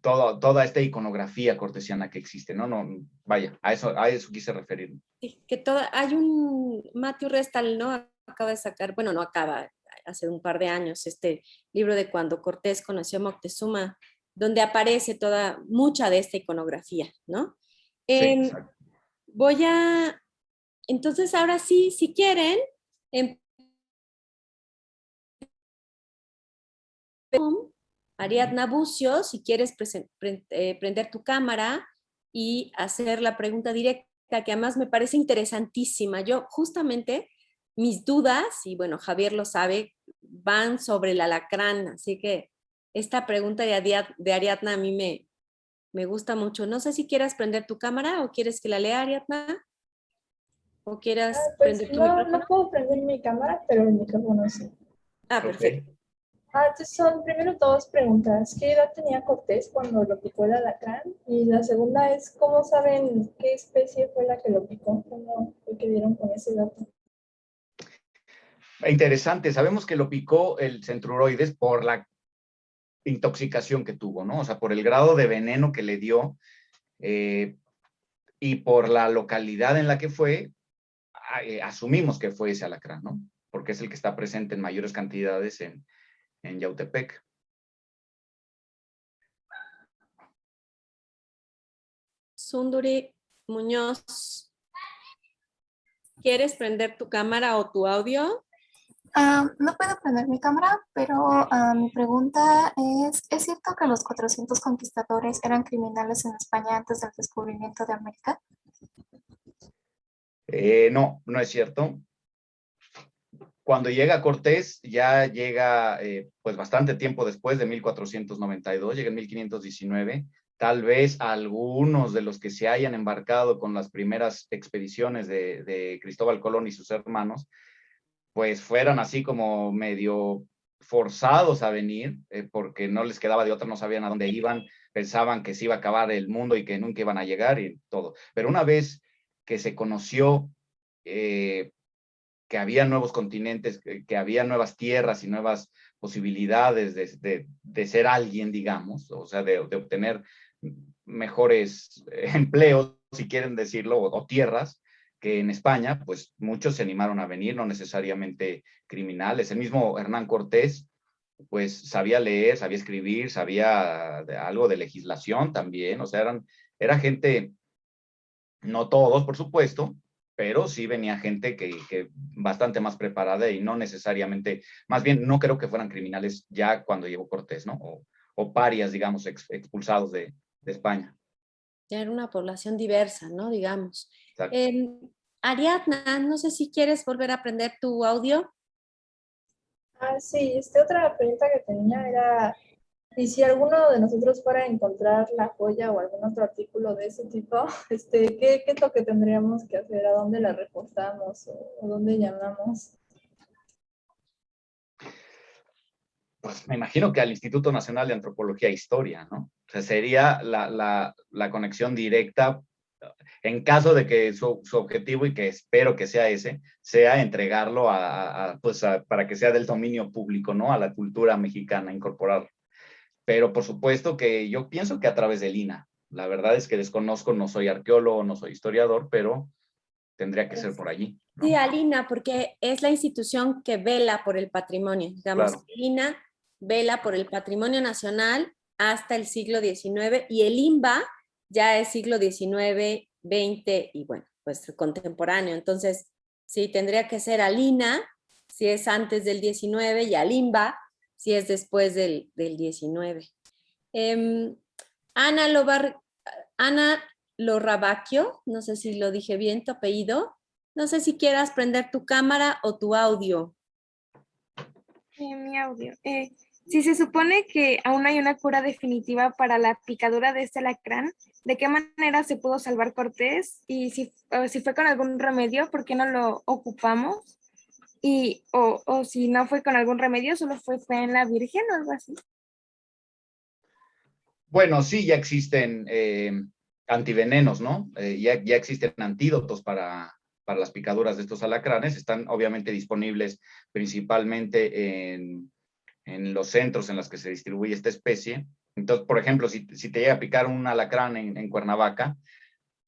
[SPEAKER 3] todo, toda esta iconografía cortesiana que existe, ¿no? no vaya, a eso, a eso quise referirme.
[SPEAKER 2] Sí, que toda, hay un, Matthew Restal, ¿no? Acaba de sacar, bueno, no acaba, hace un par de años, este libro de cuando Cortés conoció a Moctezuma, donde aparece toda, mucha de esta iconografía, ¿no? Em, voy a, entonces ahora sí, si quieren, en Ariadna Bucio, si quieres eh, prender tu cámara y hacer la pregunta directa, que además me parece interesantísima. Yo justamente mis dudas, y bueno, Javier lo sabe, van sobre el alacrán, así que esta pregunta de, Ariadna a mí me, me gusta mucho. No sé si quieras prender tu cámara o quieres que la lea Ariadna. ¿O quieras
[SPEAKER 4] ah, pues prender tu no, No puedo prender mi cámara, pero el micrófono sí.
[SPEAKER 2] Ah, perfecto.
[SPEAKER 4] Ah, entonces son primero dos preguntas. ¿Qué edad tenía Cortés cuando lo picó el alacrán? Y la segunda es, ¿cómo saben qué especie fue la que lo picó? ¿Cómo fue que dieron con ese dato?
[SPEAKER 3] Interesante, sabemos que lo picó el centruroides por la intoxicación que tuvo, ¿no? O sea, por el grado de veneno que le dio eh, y por la localidad en la que fue, eh, asumimos que fue ese alacrán, ¿no? Porque es el que está presente en mayores cantidades en, en Yautepec.
[SPEAKER 2] Sunduri Muñoz, ¿quieres prender tu cámara o tu audio?
[SPEAKER 5] Ah, no puedo prender mi cámara, pero ah, mi pregunta es, ¿es cierto que los 400 conquistadores eran criminales en España antes del descubrimiento de América?
[SPEAKER 3] Eh, no, no es cierto. Cuando llega Cortés, ya llega eh, pues bastante tiempo después de 1492, llega en 1519. Tal vez algunos de los que se hayan embarcado con las primeras expediciones de, de Cristóbal Colón y sus hermanos, pues fueran así como medio forzados a venir, eh, porque no les quedaba de otra, no sabían a dónde iban, pensaban que se iba a acabar el mundo y que nunca iban a llegar y todo. Pero una vez que se conoció eh, que había nuevos continentes, que, había nuevas tierras y nuevas posibilidades de, de, ser alguien, digamos, o sea, de, obtener mejores empleos, si quieren decirlo, o, tierras, que en España, pues muchos se animaron a venir, no necesariamente criminales. El mismo Hernán Cortés, pues sabía leer, sabía escribir, sabía algo de legislación también, o sea, eran, era gente no todos, por supuesto, pero sí venía gente que, bastante más preparada y no necesariamente, más bien no creo que fueran criminales ya cuando llegó Cortés, ¿no? O, parias, digamos, expulsados de, España.
[SPEAKER 2] Ya era una población diversa, ¿no? Digamos. Eh, Ariadna, no sé si quieres volver a aprender tu audio.
[SPEAKER 4] Ah, sí, este, otra pregunta que tenía era y si alguno de nosotros fuera a encontrar la joya o algún otro artículo de ese tipo, este, ¿qué, qué es lo que tendríamos que hacer? ¿A dónde la reportamos o, dónde llamamos?
[SPEAKER 3] Pues me imagino que al Instituto Nacional de Antropología e Historia, ¿no? O sea, sería la, la, la conexión directa en caso de que su, su, objetivo, y que espero que sea ese, sea entregarlo a, a pues para que sea del dominio público, ¿no? A la cultura mexicana, incorporarlo pero por supuesto que yo pienso que a través del INA. La verdad es que desconozco, no soy arqueólogo, no soy historiador, pero tendría que ser por allí.
[SPEAKER 2] Sí, al INA, porque es la institución que vela por el patrimonio. Digamos, el INA vela por el patrimonio nacional hasta el siglo XIX y el INBA ya es siglo XIX, XX y bueno, pues contemporáneo. Entonces, sí, tendría que ser al INA, si es antes del XIX, y al INBA, si es después del, del 19. Em, Ana, Lobar, Ana Lorrabacchio, no sé si lo dije bien, tu apellido. No sé si quieras prender tu cámara o tu audio.
[SPEAKER 6] Mi audio. Eh, si se supone que aún hay una cura definitiva para la picadura de este alacrán, ¿de qué manera se pudo salvar Cortés? Y si, fue con algún remedio, ¿por qué no lo ocupamos? y o, o, si no fue con algún remedio, solo fue fe en la Virgen o algo así.
[SPEAKER 3] Bueno, sí, ya existen eh, antivenenos, ¿no? Eh, ya, ya existen antídotos para, para las picaduras de estos alacranes. Están obviamente disponibles principalmente en, en los centros en los que se distribuye esta especie. Entonces, por ejemplo, si, si te llega a picar un alacrán en, en Cuernavaca,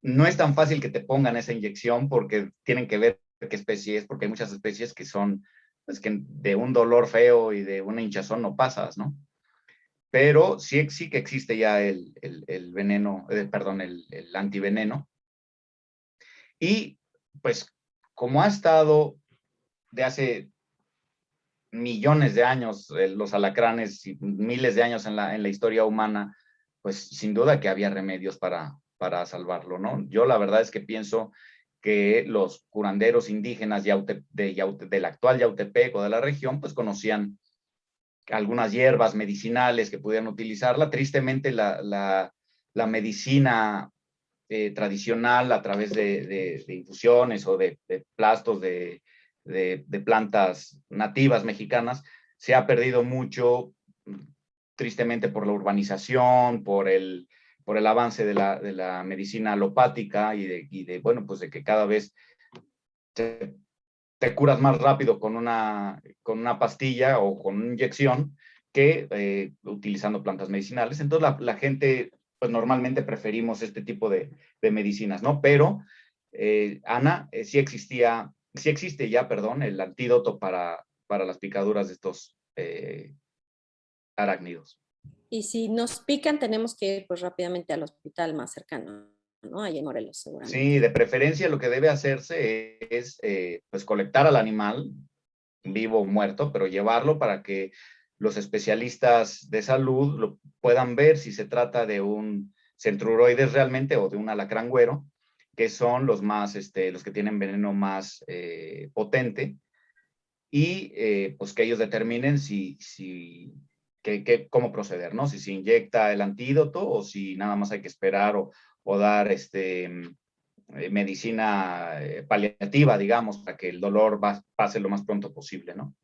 [SPEAKER 3] no es tan fácil que te pongan esa inyección porque tienen que ver qué especie es, porque hay muchas especies que son, pues que de un dolor feo y de una hinchazón no pasas, ¿no? Pero sí, sí que existe ya el, el, veneno, eh, perdón, el, el antiveneno. Y pues como ha estado de hace millones de años, eh, los alacranes y miles de años en la, en la historia humana, pues sin duda que había remedios para, para salvarlo, ¿no? Yo la verdad es que pienso que los curanderos indígenas de, del actual Yautepec o de la región, pues conocían algunas hierbas medicinales que pudieran utilizarla. Tristemente, la, la, medicina eh, tradicional a través de, infusiones o de, plastos de, plantas nativas mexicanas se ha perdido mucho, tristemente por la urbanización, por el, por el avance de la, de la medicina alopática y de, y de, bueno, pues de que cada vez te, curas más rápido con una, con una pastilla o con una inyección que eh, utilizando plantas medicinales. Entonces la, la, gente, pues normalmente preferimos este tipo de, de medicinas, ¿no? Pero eh, Ana, eh, sí existía, sí existe ya, perdón, el antídoto para, para las picaduras de estos eh, arácnidos.
[SPEAKER 2] Y si nos pican, tenemos que ir pues rápidamente al hospital más cercano, ¿no? Ahí en Morelos, seguramente.
[SPEAKER 3] Sí, de preferencia lo que debe hacerse es, pues colectar al animal, vivo o muerto, pero llevarlo para que los especialistas de salud lo puedan ver si se trata de un centruroides realmente o de un alacrangüero, que son los más, este, los que tienen veneno más eh, potente, y eh, pues que ellos determinen si, si, que, cómo proceder, ¿no? Si se inyecta el antídoto o si nada más hay que esperar o, o dar este, eh, medicina paliativa, digamos, para que el dolor pase lo más pronto posible, ¿no?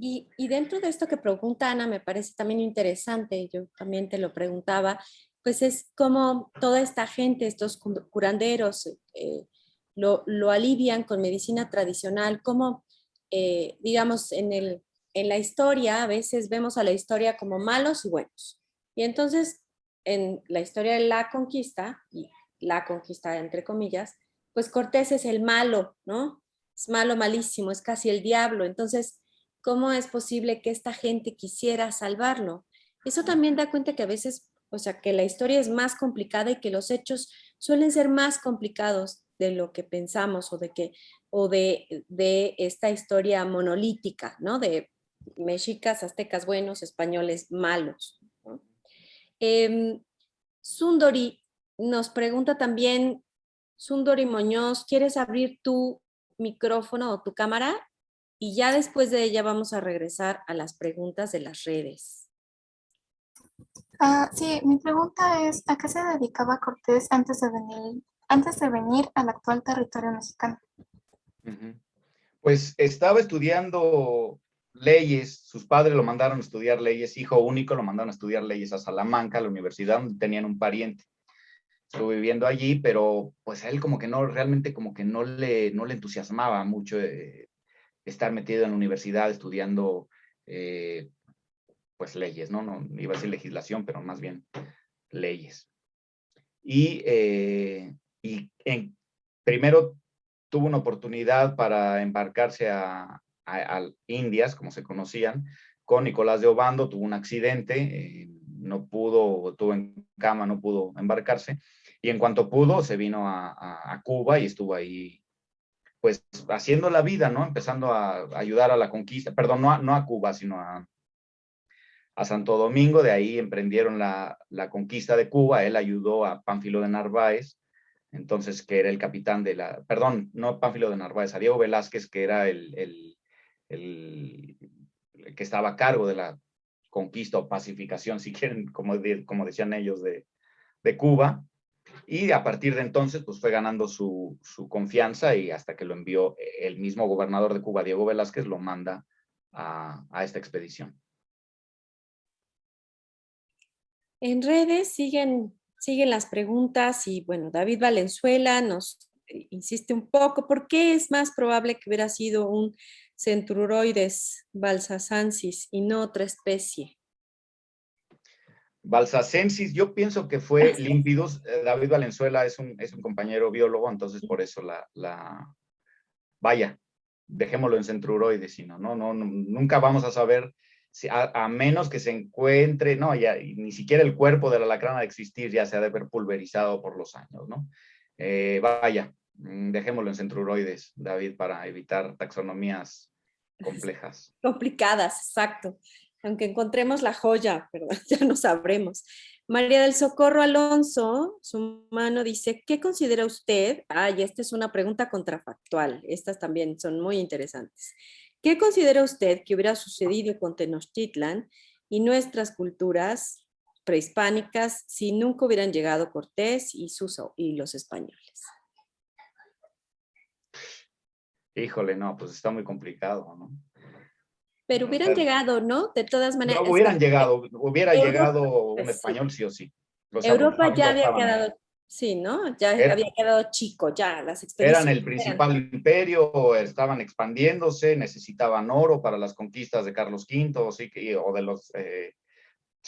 [SPEAKER 2] Y, y, dentro de esto que pregunta Ana, me parece también interesante, yo también te lo preguntaba, pues es como toda esta gente, estos curanderos, eh, lo, lo, alivian con medicina tradicional, como, eh, digamos, en, el, en la historia, a veces vemos a la historia como malos y buenos. Y entonces, en la historia de la conquista, y la conquista entre comillas, pues Cortés es el malo, ¿no? Es malo, malísimo, es casi el diablo. Entonces, ¿cómo es posible que esta gente quisiera salvarlo? Eso también da cuenta que a veces o sea, que la historia es más complicada y que los hechos suelen ser más complicados de lo que pensamos o de, que, o de, de esta historia monolítica, ¿no? De mexicas, aztecas buenos, españoles malos. Em, Sundori nos pregunta también, Sundori Moñoz, ¿quieres abrir tu micrófono o tu cámara? Y ya después de ella vamos a regresar a las preguntas de las redes.
[SPEAKER 5] Ah, sí, mi pregunta es, ¿a qué se dedicaba Cortés antes de venir, antes de venir al actual territorio mexicano?
[SPEAKER 3] Pues estaba estudiando leyes, sus padres lo mandaron a estudiar leyes, hijo único lo mandaron a estudiar leyes a Salamanca, a la universidad donde tenían un pariente. Estuvo viviendo allí, pero pues a él como que no, realmente como que no le, no le entusiasmaba mucho eh, estar metido en la universidad estudiando eh, pues leyes, ¿no? ¿no? Iba a decir legislación, pero más bien leyes. Y, eh, y en, primero tuvo una oportunidad para embarcarse a, Indias, como se conocían, con Nicolás de Obando, tuvo un accidente, eh, no pudo, estuvo en cama, no pudo embarcarse, y en cuanto pudo, se vino a, a Cuba y estuvo ahí, pues, haciendo la vida, ¿no? Empezando a, ayudar a la conquista, perdón, no no a Cuba, sino a, a Santo Domingo, de ahí emprendieron la, conquista de Cuba, él ayudó a Pánfilo de Narváez, entonces que era el capitán de la, perdón, no Pánfilo de Narváez, a Diego Velázquez, que era el, el, que estaba a cargo de la conquista o pacificación, si quieren, como, como decían ellos, de, Cuba, y a partir de entonces pues fue ganando su, confianza y hasta que lo envió el mismo gobernador de Cuba, Diego Velázquez, lo manda a, a esta expedición.
[SPEAKER 2] En redes siguen, siguen las preguntas y bueno, David Valenzuela nos eh, insiste un poco, ¿por qué es más probable que hubiera sido un Centruroides balsacensis y no otra especie?
[SPEAKER 3] Balsacensis, yo pienso que fue límpidos. Eh, David Valenzuela es un, es un compañero biólogo, entonces por eso la, la... Vaya, dejémoslo en Centruroides, sino no, no, nunca vamos a saber a, menos que se encuentre, no, ya ni siquiera el cuerpo de la alacrán de existir, ya se ha de haber pulverizado por los años, ¿no? Eh, vaya, mm, dejémoslo en centruroides, David, para evitar taxonomías complejas.
[SPEAKER 2] Complicadas, exacto. Aunque encontremos la joya, pero ya no sabremos. María del Socorro Alonso, su mano dice, ¿qué considera usted? Ay, esta es una pregunta contrafactual. Estas también son muy interesantes. ¿Qué considera usted que hubiera sucedido con Tenochtitlan y nuestras culturas prehispánicas si nunca hubieran llegado Cortés y, sus, y los españoles?
[SPEAKER 3] Híjole, no, pues está muy complicado, ¿no?
[SPEAKER 2] Pero hubieran llegado, ¿no? De todas maneras.
[SPEAKER 3] No hubieran llegado, hubiera llegado un español sí o sí.
[SPEAKER 2] Europa ya había quedado Sí, ¿no? Ya había quedado chico, ya las
[SPEAKER 3] expediciones. Eran el principal imperio, estaban expandiéndose, necesitaban oro para las conquistas de Carlos V, sí, o de los, eh,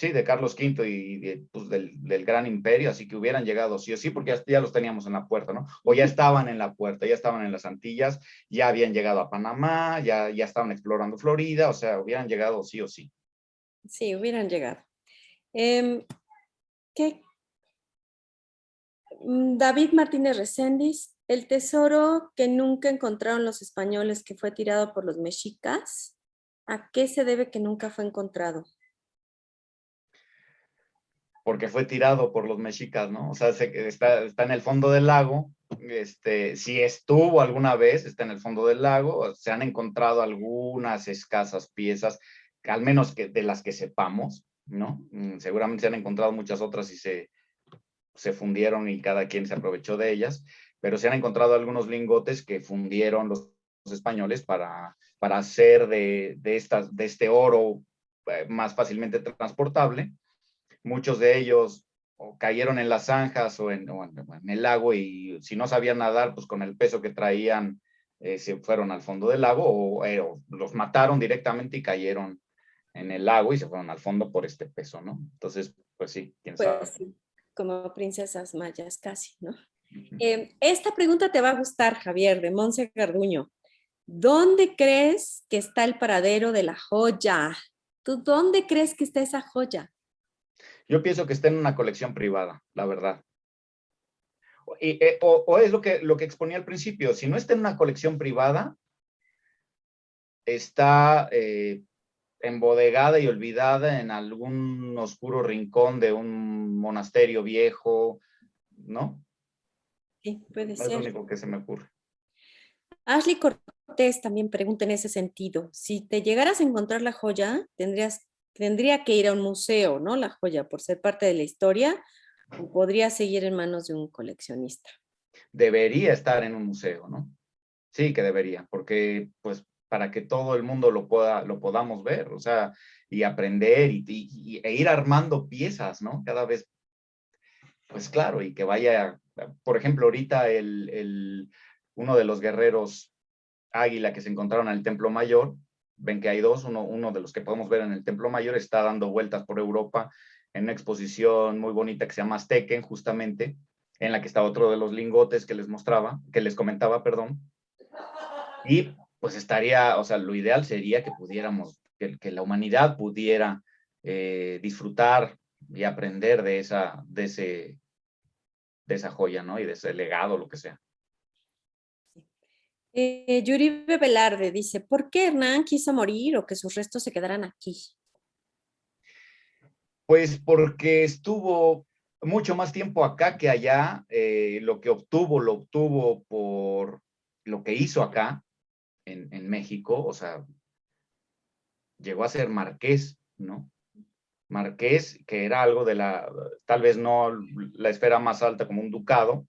[SPEAKER 3] Sí, de Carlos V y de, pues, del, del, gran imperio, así que hubieran llegado sí o sí, porque ya, ya, los teníamos en la puerta, ¿no? O ya estaban en la puerta, ya estaban en las Antillas, ya habían llegado a Panamá, ya, ya estaban explorando Florida, o sea, hubieran llegado sí o sí.
[SPEAKER 2] Sí, hubieran llegado. Eh, ¿qué? Mm, David Martínez Reséndiz, el tesoro que nunca encontraron los españoles que fue tirado por los mexicas, ¿a qué se debe que nunca fue encontrado?
[SPEAKER 3] porque fue tirado por los mexicas, ¿no? O sea, se, está, está, en el fondo del lago, este, si estuvo alguna vez, está en el fondo del lago, se han encontrado algunas escasas piezas, al menos que, de las que sepamos, ¿no? Mm, seguramente se han encontrado muchas otras y se, se fundieron y cada quien se aprovechó de ellas, pero se han encontrado algunos lingotes que fundieron los, los españoles para, para hacer de, de, estas, de este oro eh, más fácilmente transportable, muchos de ellos o cayeron en las zanjas o en, o en, el lago y si no sabían nadar, pues con el peso que traían eh, se fueron al fondo del lago o, eh, o, los mataron directamente y cayeron en el lago y se fueron al fondo por este peso, ¿no? Entonces, pues sí, quién
[SPEAKER 2] pues,
[SPEAKER 3] sabe.
[SPEAKER 2] Sí, como princesas mayas casi, ¿no? Eh, esta pregunta te va a gustar, Javier, de Monse Garduño. ¿Dónde crees que está el paradero de la joya? ¿Tú dónde crees que está esa joya?
[SPEAKER 3] Yo pienso que está en una colección privada, la verdad. Y, eh, o, o, es lo que, lo que exponía al principio, si no está en una colección privada, está eh, embodegada y olvidada en algún oscuro rincón de un monasterio viejo, ¿no?
[SPEAKER 2] Sí, puede ser.
[SPEAKER 3] Es lo único que se me ocurre.
[SPEAKER 2] Ashley Cortés también pregunta en ese sentido. Si te llegaras a encontrar la joya, tendrías tendría que ir a un museo, ¿no? La joya, por ser parte de la historia, o podría seguir en manos de un coleccionista.
[SPEAKER 3] Debería estar en un museo, ¿no? Sí que debería, porque pues para que todo el mundo lo pueda, lo podamos ver, o sea, y aprender y, e ir armando piezas, ¿no? Cada vez, pues claro, y que vaya, por ejemplo, ahorita el, el, uno de los guerreros águila que se encontraron en el Templo Mayor, ven que hay dos, uno, uno de los que podemos ver en el Templo Mayor está dando vueltas por Europa en una exposición muy bonita que se llama Aztequen, justamente, en la que está otro de los lingotes que les mostraba, que les comentaba, perdón. Y pues estaría, o sea, lo ideal sería que pudiéramos, que, que la humanidad pudiera eh, disfrutar y aprender de esa, de ese, de esa joya, ¿no? Y de ese legado, lo que sea.
[SPEAKER 2] Eh, Yuribe Velarde dice, ¿por qué Hernán quiso morir o que sus restos se quedaran aquí?
[SPEAKER 3] Pues porque estuvo mucho más tiempo acá que allá, eh, lo que obtuvo, lo obtuvo por lo que hizo acá, en, México, o sea, llegó a ser marqués, ¿no? Marqués, que era algo de la, tal vez no la esfera más alta como un ducado,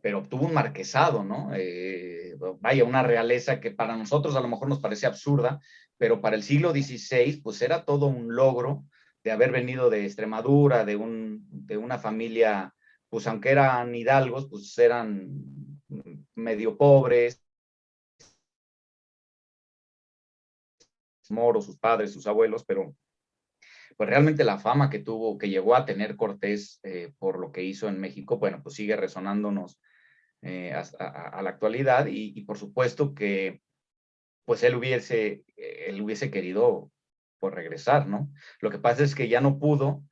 [SPEAKER 3] pero obtuvo un marquesado, ¿no? Eh, vaya, una realeza que para nosotros a lo mejor nos parece absurda, pero para el siglo XVI, pues era todo un logro de haber venido de Extremadura, de, un, de una familia, pues aunque eran hidalgos, pues eran medio pobres, moros, sus padres, sus abuelos, pero pues realmente la fama que tuvo, que llegó a tener Cortés eh, por lo que hizo en México, bueno, pues sigue resonándonos eh, a, la actualidad y, por supuesto que pues él hubiese, él hubiese querido pues regresar, ¿no? Lo que pasa es que ya no pudo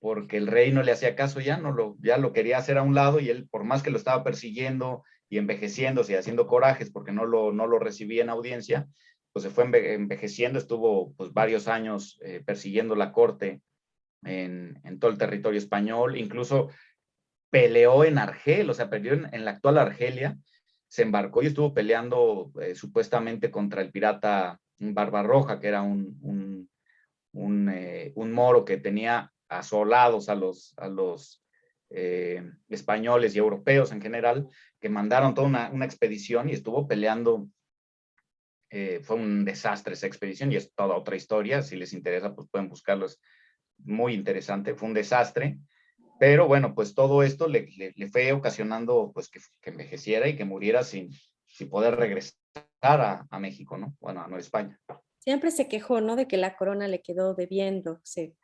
[SPEAKER 3] porque el rey no le hacía caso ya, no lo, ya lo quería hacer a un lado y él por más que lo estaba persiguiendo y envejeciéndose y haciendo corajes porque no lo, no lo recibía en audiencia, pues se fue envejeciendo, estuvo pues varios años eh, persiguiendo la corte en, en, todo el territorio español, incluso peleó en Argel, o sea, peleó en, la actual Argelia, se embarcó y estuvo peleando eh, supuestamente contra el pirata Barbarroja, que era un, un, un, eh, moro que tenía asolados a los, a los españoles y europeos en general, que mandaron toda una, una expedición y estuvo peleando eh, fue un desastre esa expedición y es toda otra historia. Si les interesa, pues pueden buscarlo. Es muy interesante. Fue un desastre. Pero bueno, pues todo esto le, le, le fue ocasionando pues que, que, envejeciera y que muriera sin, sin poder regresar a, a, México, ¿no? Bueno, a Nueva España.
[SPEAKER 2] Siempre se quejó, ¿no? De que la corona le quedó debiendo. Se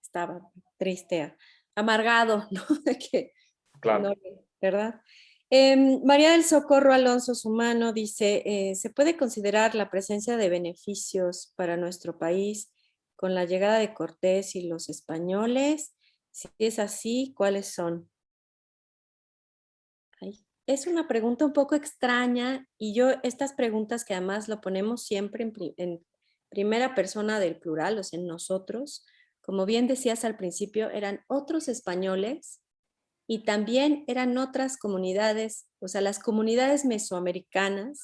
[SPEAKER 2] estaba triste, amargado, ¿no? De que,
[SPEAKER 3] Claro.
[SPEAKER 2] no, ¿verdad? Em, María del Socorro Alonso Sumano dice, eh, ¿se puede considerar la presencia de beneficios para nuestro país con la llegada de Cortés y los españoles? Si es así, ¿cuáles son? Es una pregunta un poco extraña y yo estas preguntas que además lo ponemos siempre en, en primera persona del plural, o sea, en nosotros, como bien decías al principio, eran otros españoles y también eran otras comunidades, o sea, las comunidades mesoamericanas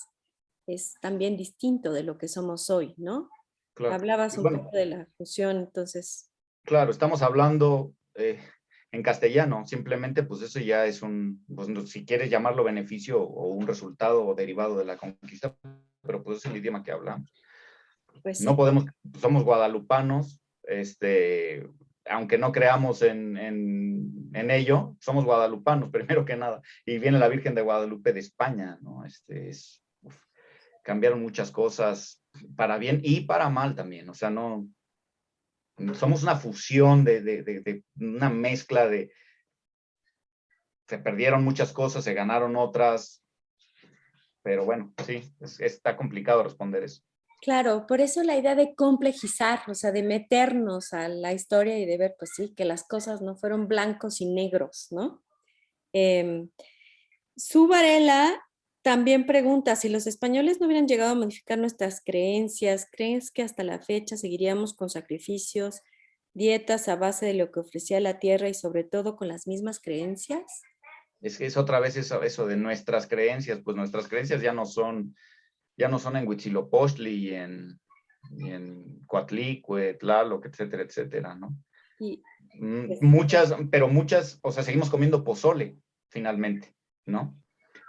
[SPEAKER 2] es también distinto de lo que somos hoy, ¿no?
[SPEAKER 3] claro.
[SPEAKER 2] Hablabas un
[SPEAKER 3] bueno,
[SPEAKER 2] poco de la fusión, entonces,
[SPEAKER 3] Claro, estamos hablando eh, en castellano, simplemente pues eso ya es un, pues, si quieres llamarlo beneficio o un resultado o derivado de la conquista, pero pues es el idioma que hablamos.
[SPEAKER 2] pues.
[SPEAKER 3] No podemos, somos guadalupanos, este, aunque no creamos en, en, ello, somos guadalupanos primero que nada, y viene la Virgen de Guadalupe de España, ¿no? Este es, cambiaron muchas cosas para bien y para mal también, o sea, no, somos una fusión de, de, una mezcla de, se perdieron muchas cosas, se ganaron otras, pero bueno, sí, es- está complicado responder eso.
[SPEAKER 2] Claro, por eso la idea de complejizar, o sea, de meternos a la historia y de ver, pues sí, que las cosas no fueron blancos y negros, ¿no? Eh, Su Varela también pregunta, si los españoles no hubieran llegado a modificar nuestras creencias, ¿crees que hasta la fecha seguiríamos con sacrificios, dietas a base de lo que ofrecía la tierra y sobre todo con las mismas creencias?
[SPEAKER 3] Es que es otra vez eso de nuestras creencias, pues nuestras creencias ya no son, ya no son en Huitzilopochtli y en, y en Coatlicue, Tlaloc, etcétera, etcétera, ¿no?
[SPEAKER 2] Y,
[SPEAKER 3] Mm, Muchas, pero muchas, o sea, seguimos comiendo pozole, finalmente, ¿no?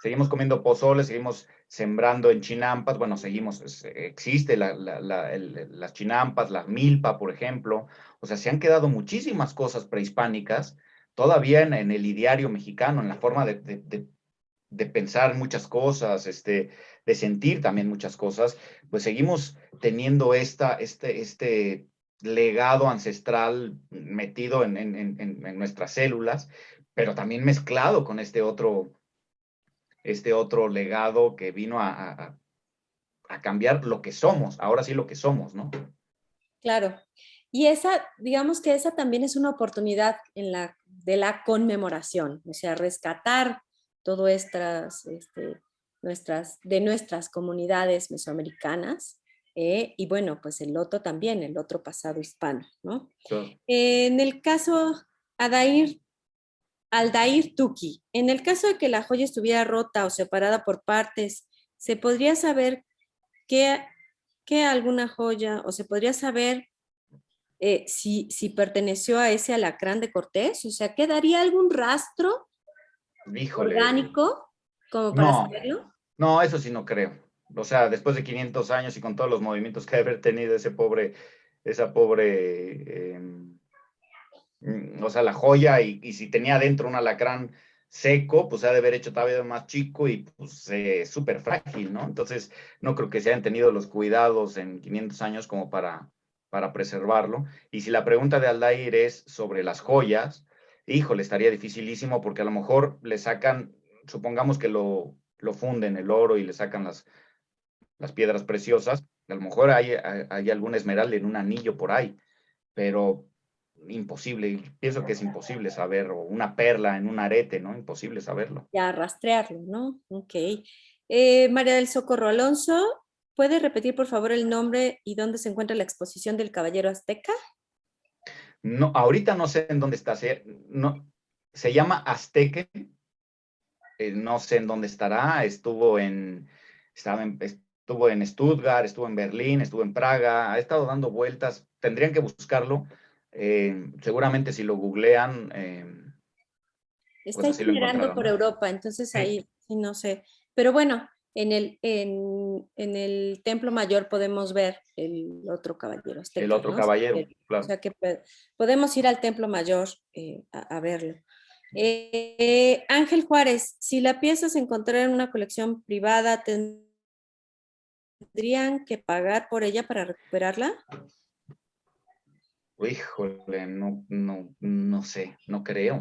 [SPEAKER 3] Seguimos comiendo pozole, seguimos sembrando en chinampas, bueno, seguimos, existe la- la- la- el- las chinampas, la milpa, por ejemplo, o sea, se han quedado muchísimas cosas prehispánicas todavía en, en el ideario mexicano, en la forma de, de- de- de pensar muchas cosas, este, de sentir también muchas cosas, pues seguimos teniendo esta, este, este legado ancestral metido en, en- en- nuestras células, pero también mezclado con este otro, este otro legado que vino a- a cambiar lo que somos, ahora sí lo que somos, ¿no?
[SPEAKER 2] Claro. Y esa, digamos que esa también es una oportunidad en la, de la conmemoración, o sea, rescatar todo estas, este, nuestras, de nuestras comunidades mesoamericanas, eh, y bueno, pues el otro también, el otro pasado hispano, ¿no? En el caso Adair, Aldair Tuki, en el caso de que la joya estuviera rota o separada por partes, ¿se podría saber qué, qué alguna joya o se podría saber eh, si, si perteneció a ese alacrán de Cortés? O sea, ¿quedaría algún rastro
[SPEAKER 3] híjole.
[SPEAKER 2] orgánico como para
[SPEAKER 3] No.
[SPEAKER 2] saberlo?
[SPEAKER 3] No, eso sí no creo. O sea, después de 500 años y con todos los movimientos que ha de haber tenido ese pobre, esa pobre, eh, mm, o sea, la joya, y, y si tenía dentro un alacrán seco, pues se ha de haber hecho todavía más chico y pues eh, súper frágil, ¿no? Entonces, no creo que se hayan tenido los cuidados en 500 años como para, para preservarlo. Y si la pregunta de Aldair es sobre las joyas, híjole, estaría dificilísimo porque a lo mejor le sacan, supongamos que lo, lo funden el oro y le sacan las, las piedras preciosas, a lo mejor hay, hay, algún esmeralda en un anillo por ahí, pero imposible, pienso que es imposible saber, o una perla en un arete, ¿no? Imposible saberlo.
[SPEAKER 2] Ya rastrearlo, ¿no? Ok. Eh, María del Socorro Alonso, ¿puede repetir por favor el nombre y dónde se encuentra la exposición del Caballero Azteca?
[SPEAKER 3] No, ahorita no sé en dónde está, se, no, se llama Azteque, eh, no sé en dónde estará, estuvo en, estaba en, estuvo en Stuttgart, estuvo en Berlín, estuvo en Praga, ha estado dando vueltas, tendrían que buscarlo, eh, seguramente si lo googlean, eh,
[SPEAKER 2] Está
[SPEAKER 3] encontraron,
[SPEAKER 2] por. Europa, entonces ahí sí no sé. Pero bueno, en el, en, en el Templo Mayor podemos ver el otro caballero. azteca,
[SPEAKER 3] el otro
[SPEAKER 2] ¿no?
[SPEAKER 3] caballero, claro.
[SPEAKER 2] O sea que podemos ir al Templo Mayor eh, a, a verlo. Eh, Ángel Juárez, si la pieza se encontrara en una colección privada, ¿tendrían que pagar por ella para recuperarla?
[SPEAKER 3] Híjole, no, no, no sé, no creo,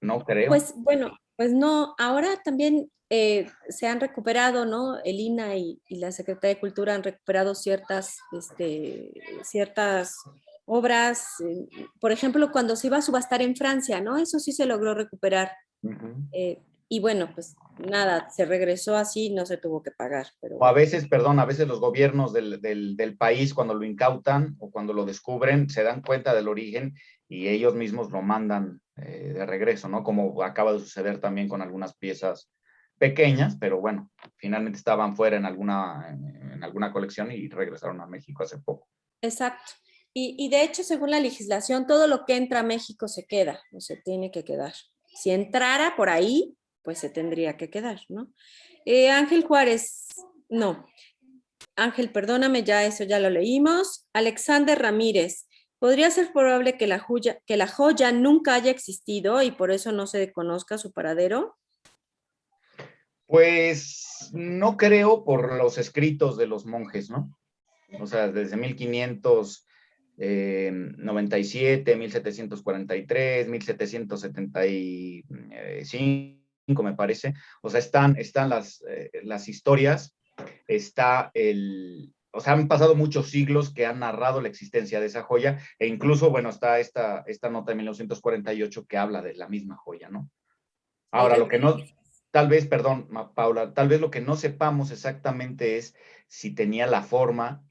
[SPEAKER 3] no creo.
[SPEAKER 2] Pues bueno, pues no, ahora también eh, se han recuperado, ¿no? El INA y, y, la Secretaría de Cultura han recuperado ciertas, este, ciertas obras, eh, por ejemplo, cuando se iba a subastar en Francia, ¿no? Eso sí se logró recuperar. Uh -huh. eh, y bueno, pues nada, se regresó así, no se tuvo que pagar. Pero...
[SPEAKER 3] O a veces, perdón, a veces los gobiernos del, del, del, país cuando lo incautan o cuando lo descubren, se dan cuenta del origen y ellos mismos lo mandan eh, de regreso, ¿no? Como acaba de suceder también con algunas piezas pequeñas, pero bueno, finalmente estaban fuera en alguna, en, alguna colección y regresaron a México hace poco.
[SPEAKER 2] Exacto. Y, y, de hecho, según la legislación, todo lo que entra a México se queda, o se tiene que quedar. Si entrara por ahí, pues se tendría que quedar, ¿no? Eh, Ángel Juárez, no. Ángel, perdóname, ya eso ya lo leímos. Alexander Ramírez, ¿podría ser probable que la, joya, que la joya nunca haya existido y por eso no se conozca su paradero?
[SPEAKER 3] Pues no creo por los escritos de los monjes, ¿no? O sea, desde 1500 eh, 97, 1743, 1775, me parece. O sea, están, están las, eh, las historias, está el... O sea, han pasado muchos siglos que han narrado la existencia de esa joya e incluso, bueno, está esta, esta nota de 1948 que habla de la misma joya, ¿no? Ahora, lo que no, tal vez, perdón, Paula, tal vez lo que no sepamos exactamente es si tenía la forma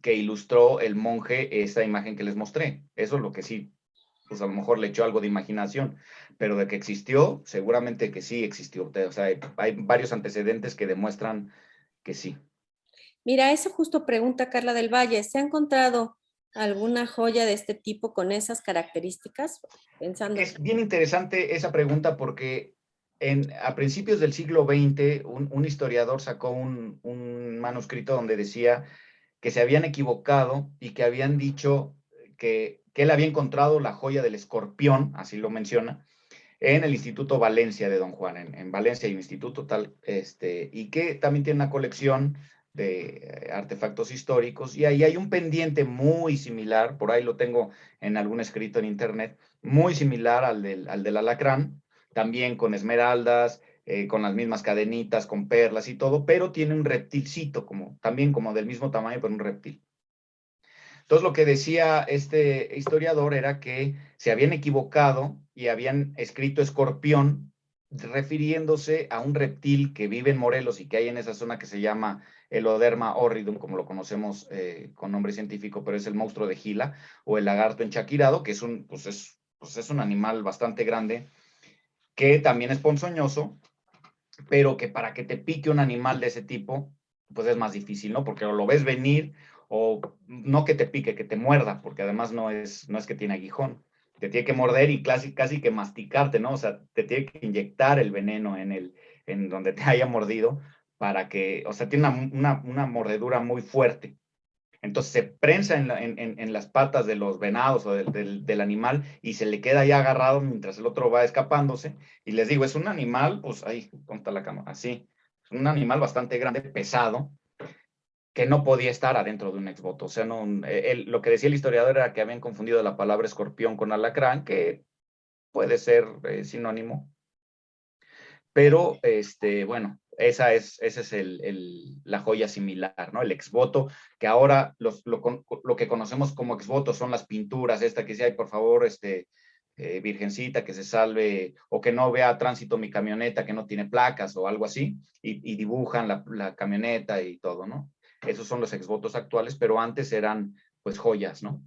[SPEAKER 3] que ilustró el monje esa imagen que les mostré. Eso es lo que sí, pues a lo mejor le echó algo de imaginación, pero de que existió, seguramente que sí existió. O sea, hay, hay varios antecedentes que demuestran que sí.
[SPEAKER 2] Mira, eso justo pregunta Carla del Valle. ¿Se ha encontrado alguna joya de este tipo con esas características? Pensando...
[SPEAKER 3] Es bien interesante esa pregunta porque en, a principios del siglo XX un, historiador sacó un, manuscrito donde decía que se habían equivocado y que habían dicho que, que, él había encontrado la joya del escorpión, así lo menciona, en el Instituto Valencia de Don Juan. En, en Valencia hay un instituto tal, este, y que también tiene una colección de artefactos históricos, y ahí hay un pendiente muy similar, por ahí lo tengo en algún escrito en internet, muy similar al del, al del alacrán, también con esmeraldas, eh, con las mismas cadenitas, con perlas y todo, pero tiene un reptilcito, como, también como del mismo tamaño, pero un reptil. Entonces lo que decía este historiador era que se habían equivocado y habían escrito escorpión refiriéndose a un reptil que vive en Morelos y que hay en esa zona que se llama Eloderma horridum, como lo conocemos eh, con nombre científico, pero es el monstruo de Gila, o el lagarto enchaquirado, que es un, pues es, pues es un animal bastante grande, que también es ponzoñoso, pero que para que te pique un animal de ese tipo, pues es más difícil, ¿no? Porque lo ves venir, o no que te pique, que te muerda, porque además no es, no es que tiene aguijón, te tiene que morder y casi, casi que masticarte, ¿no? O sea, te tiene que inyectar el veneno en, el, en donde te haya mordido para que, o sea, tiene una, una, una mordedura muy fuerte. Entonces se prensa en, la, en, en, las patas de los venados o del, del, animal y se le queda ya agarrado mientras el otro va escapándose. Y les digo, es un animal, pues ahí, está la cámara? Así. Es un animal bastante grande, pesado, que no podía estar adentro de un exvoto. O sea, no, él, lo que decía el historiador era que habían confundido la palabra escorpión con alacrán, que puede ser eh, sinónimo. Pero, este, bueno, esa es, esa es el, el, la joya similar, ¿no? El exvoto, que ahora los, lo, lo, que conocemos como exvoto son las pinturas, esta que dice, ay, por favor, este, eh, virgencita, que se salve, o que no vea tránsito mi camioneta, que no tiene placas o algo así, y, y dibujan la, la, camioneta y todo, ¿no? Esos son los exvotos actuales, pero antes eran, pues, joyas, ¿no?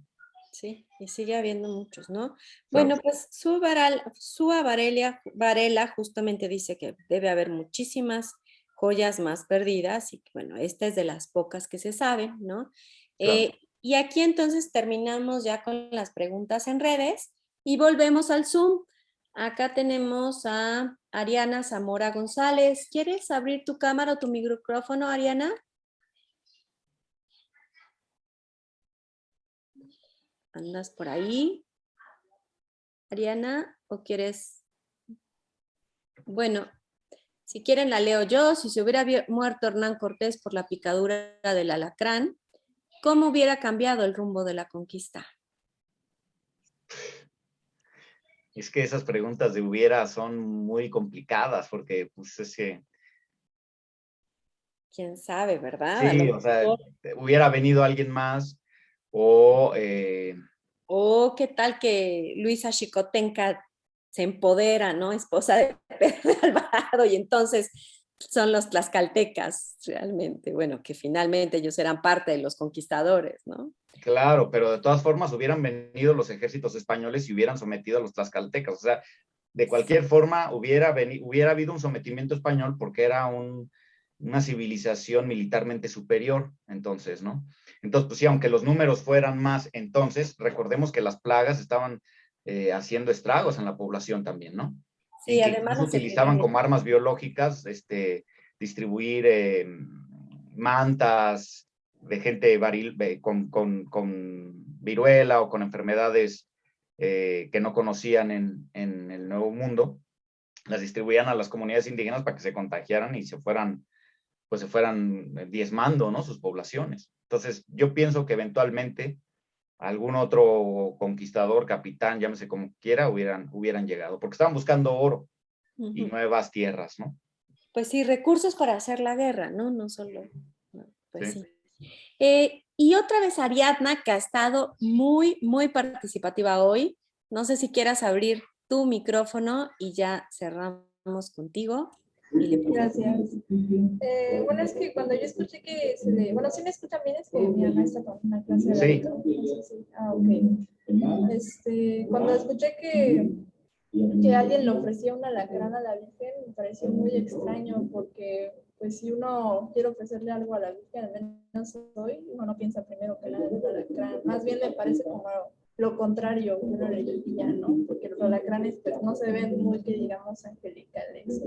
[SPEAKER 2] Sí, y sigue habiendo muchos, ¿no? Bueno, pues su, Varal, su Varela, Varela justamente dice que debe haber muchísimas joyas más perdidas y bueno, esta es de las pocas que se saben, ¿no? Claro. Eh, y aquí entonces terminamos ya con las preguntas en redes y volvemos al Zoom. Acá tenemos a Ariana Zamora González. ¿Quieres abrir tu cámara o tu micrófono, Ariana? ¿Andas por ahí? Ariana, ¿o quieres? Bueno, si quieren la leo yo. Si se hubiera muerto Hernán Cortés por la picadura del alacrán, ¿cómo hubiera cambiado el rumbo de la conquista?
[SPEAKER 3] es que esas preguntas de hubiera son muy complicadas porque pues es que...
[SPEAKER 2] Quién sabe, ¿verdad?
[SPEAKER 3] Sí, o sea, hubiera venido alguien más o... eh,
[SPEAKER 2] O qué tal que Luisa Chicotenca se empodera, ¿no? Esposa de Pedro de Alvarado y entonces son los tlaxcaltecas realmente. Bueno, que finalmente ellos eran parte de los conquistadores, ¿no?
[SPEAKER 3] Claro, pero de todas formas hubieran venido los ejércitos españoles y hubieran sometido a los tlaxcaltecas. O sea, de cualquier forma hubiera, hubiera habido un sometimiento español porque era un- una civilización militarmente superior, entonces, ¿no? Entonces, pues sí, aunque los números fueran más, entonces, recordemos que las plagas estaban eh, haciendo estragos en la población también, ¿no?
[SPEAKER 2] Sí,
[SPEAKER 3] y
[SPEAKER 2] además las
[SPEAKER 3] utilizaban como armas biológicas este, distribuir eh, mantas de gente varil- con, con- con viruela o con enfermedades eh, que no conocían en, en el Nuevo Mundo, las distribuían a las comunidades indígenas para que se contagiaran y se fueran, pues se fueran eh, diezmando, ¿no? Sus poblaciones. Entonces, yo pienso que eventualmente algún otro conquistador, capitán, llámese como quiera, hubieran, hubieran llegado, porque estaban buscando oro y
[SPEAKER 2] Ujú.
[SPEAKER 3] nuevas tierras, ¿no?
[SPEAKER 2] Pues sí, recursos para hacer la guerra, ¿no? No solo. no, Pues
[SPEAKER 3] Sí.
[SPEAKER 2] sí. Eh, y otra vez Ariadna, que ha estado muy, muy participativa hoy. No sé si quieras abrir tu micrófono y ya cerramos contigo.
[SPEAKER 4] Gracias. Eh, bueno, es que cuando yo escuché que se le... Bueno, si me escuchan bien, es que mi mamá está con una clase de
[SPEAKER 3] Sí.
[SPEAKER 4] Entonces, sí. Ah, ok. Este, cuando escuché que, que alguien le ofrecía una alacrán a la Virgen, me pareció muy extraño porque, pues, si uno quiere ofrecerle algo a la Virgen, al menos hoy, uno no piensa primero que un alacrán. Más bien le parece como lo contrario, uno le diría, ¿no? Porque los alacranes, pues, no se ven muy, que digamos, angelicales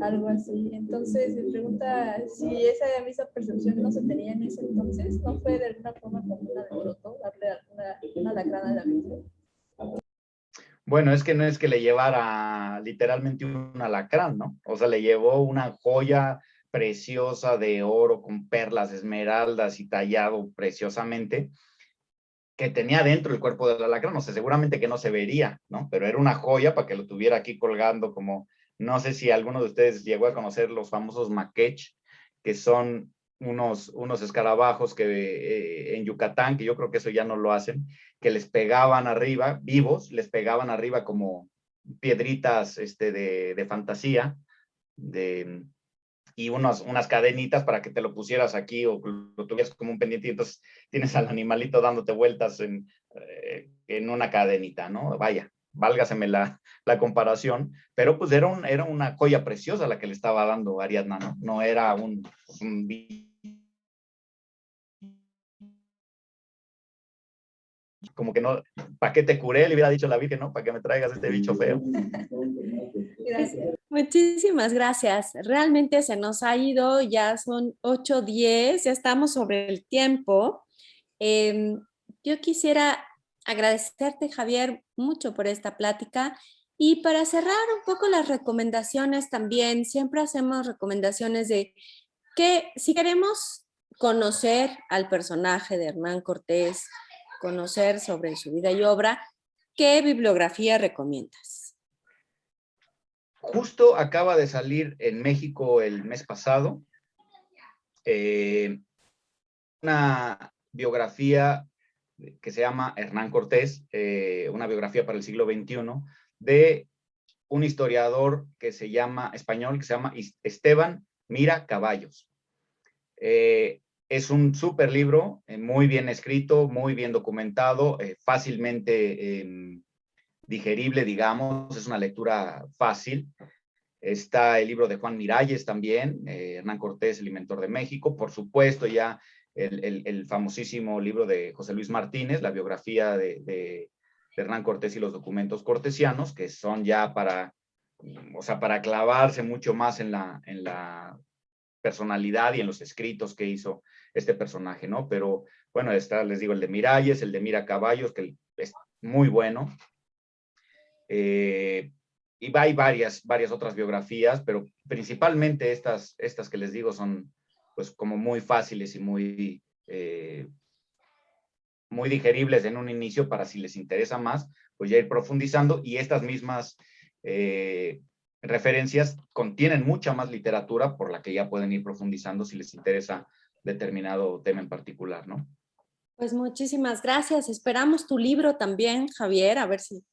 [SPEAKER 4] algo así. Entonces, me pregunta si esa misma percepción no se tenía en ese entonces, ¿no fue de alguna forma como un alboroto darle alguna, una alacrán a la Virgen?
[SPEAKER 3] Bueno, es que no es que le llevara literalmente un alacrán, ¿no? O sea, le llevó una joya preciosa de oro con perlas, esmeraldas y tallado preciosamente que tenía dentro el cuerpo del alacrán. O sea, seguramente que no se vería, ¿no? Pero era una joya para que lo tuviera aquí colgando como, no sé si alguno de ustedes llegó a conocer los famosos maquech, que son unos, unos escarabajos que eh, en Yucatán, que yo creo que eso ya no lo hacen, que les pegaban arriba, vivos, les pegaban arriba como piedritas este, de, de fantasía, de, y unos, unas cadenitas para que te lo pusieras aquí o lo tuvieras como un pendiente y entonces tienes al animalito dándote vueltas en, eh, en una cadenita, ¿no? Vaya, válgaseme la, la comparación, pero pues era, un, era una joya preciosa la que le estaba dando Ariadna, ¿no? No era un, un como que no, ¿para qué te curé? Le hubiera dicho la Virgen, ¿no? ¿Para que me traigas este bicho feo?
[SPEAKER 4] Gracias.
[SPEAKER 2] Muchísimas gracias. Realmente se nos ha ido, ya son 8.10, ya estamos sobre el tiempo. Eh, yo quisiera agradecerte, Javier, mucho por esta plática. Y para cerrar un poco las recomendaciones también, siempre hacemos recomendaciones de que si queremos conocer al personaje de Hernán Cortés, conocer sobre su vida y obra, ¿qué bibliografía recomiendas?
[SPEAKER 3] Justo acaba de salir en México el mes pasado eh, una biografía que se llama Hernán Cortés, eh, una biografía para el siglo XXI, de un historiador que se llama, español, que se llama Esteban Mira Caballos. Eh, es un súper libro, muy bien escrito, muy bien documentado, fácilmente em, digerible, digamos, es una lectura fácil. Está el libro de Juan Miralles también, eh, Hernán Cortés, el inventor de México, por supuesto ya el, el, famosísimo libro de José Luis Martínez, la biografía de, de, de, Hernán Cortés y los documentos cortesianos, que son ya para, o sea, para clavarse mucho más en la, en la personalidad y en los escritos que hizo este personaje, ¿no? Pero bueno, está, les digo, el de Miralles, el de Mira Caballos, que es muy bueno. Eh, y hay varias, varias otras biografías, pero principalmente estas, estas que les digo son pues como muy fáciles y muy, eh, muy digeribles en un inicio para si les interesa más, pues ya ir profundizando y estas mismas eh, referencias contienen mucha más literatura por la que ya pueden ir profundizando si les interesa determinado tema en particular, ¿no?
[SPEAKER 2] Pues muchísimas gracias. Esperamos tu libro también, Javier, a ver si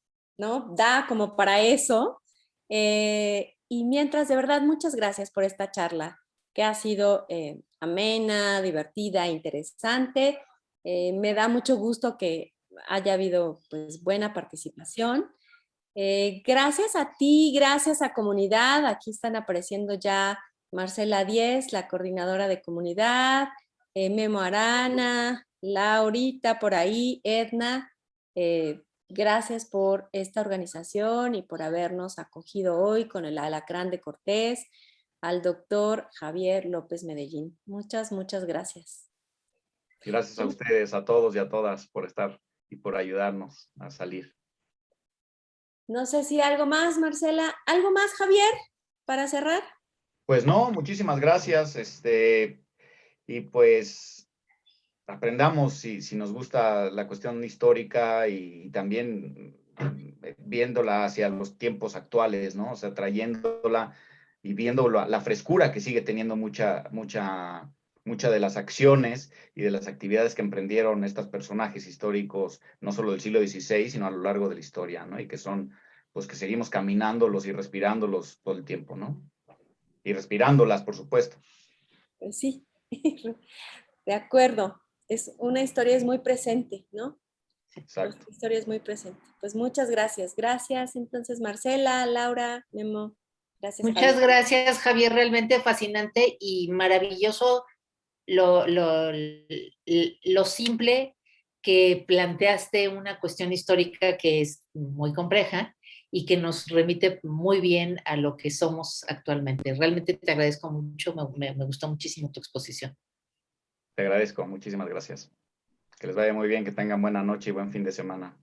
[SPEAKER 2] da como para eso. Eh, y mientras, de verdad, muchas gracias por esta charla, que ha sido eh, amena, divertida, interesante. Eh, me da mucho gusto que haya habido pues, buena participación. gracias a ti, gracias a comunidad. Aquí están apareciendo ya Marcela Díez, la coordinadora de comunidad, Memo Arana, Laurita por ahí, Edna, gracias por esta organización y por habernos acogido hoy con el Alacrán de Cortés, al doctor Javier López Medellín. Muchas, muchas gracias.
[SPEAKER 3] Gracias a ustedes, a todos y a todas por estar y por ayudarnos a salir.
[SPEAKER 2] No sé si algo más, Marcela. ¿Algo más, Javier, para cerrar?
[SPEAKER 3] Pues no, muchísimas gracias. Este, y pues aprendamos si, si, nos gusta la cuestión histórica y, también eh, viéndola hacia los tiempos actuales, ¿no? O sea, trayéndola y viendo la, la, frescura que sigue teniendo mucha, mucha, mucha de las acciones y de las actividades que emprendieron estos personajes históricos, no solo del siglo XVI, sino a lo largo de la historia, ¿no? Y que son, pues que seguimos caminándolos y respirándolos todo el tiempo, ¿no? Y respirándolas, por supuesto.
[SPEAKER 2] Pues sí, de acuerdo es una historia es muy presente, ¿no?
[SPEAKER 3] Exacto.
[SPEAKER 2] La historia es muy presente. Pues muchas gracias. Gracias entonces Marcela, Laura, Memo. Gracias.
[SPEAKER 7] Muchas gracias Javier, realmente fascinante y maravilloso lo, lo, lo simple que planteaste una cuestión histórica que es muy compleja y que nos remite muy bien a lo que somos actualmente. Realmente te agradezco mucho, me, me gustó muchísimo tu exposición.
[SPEAKER 3] Te agradezco, muchísimas gracias. Que les vaya muy bien, que tengan buena noche y buen fin de semana.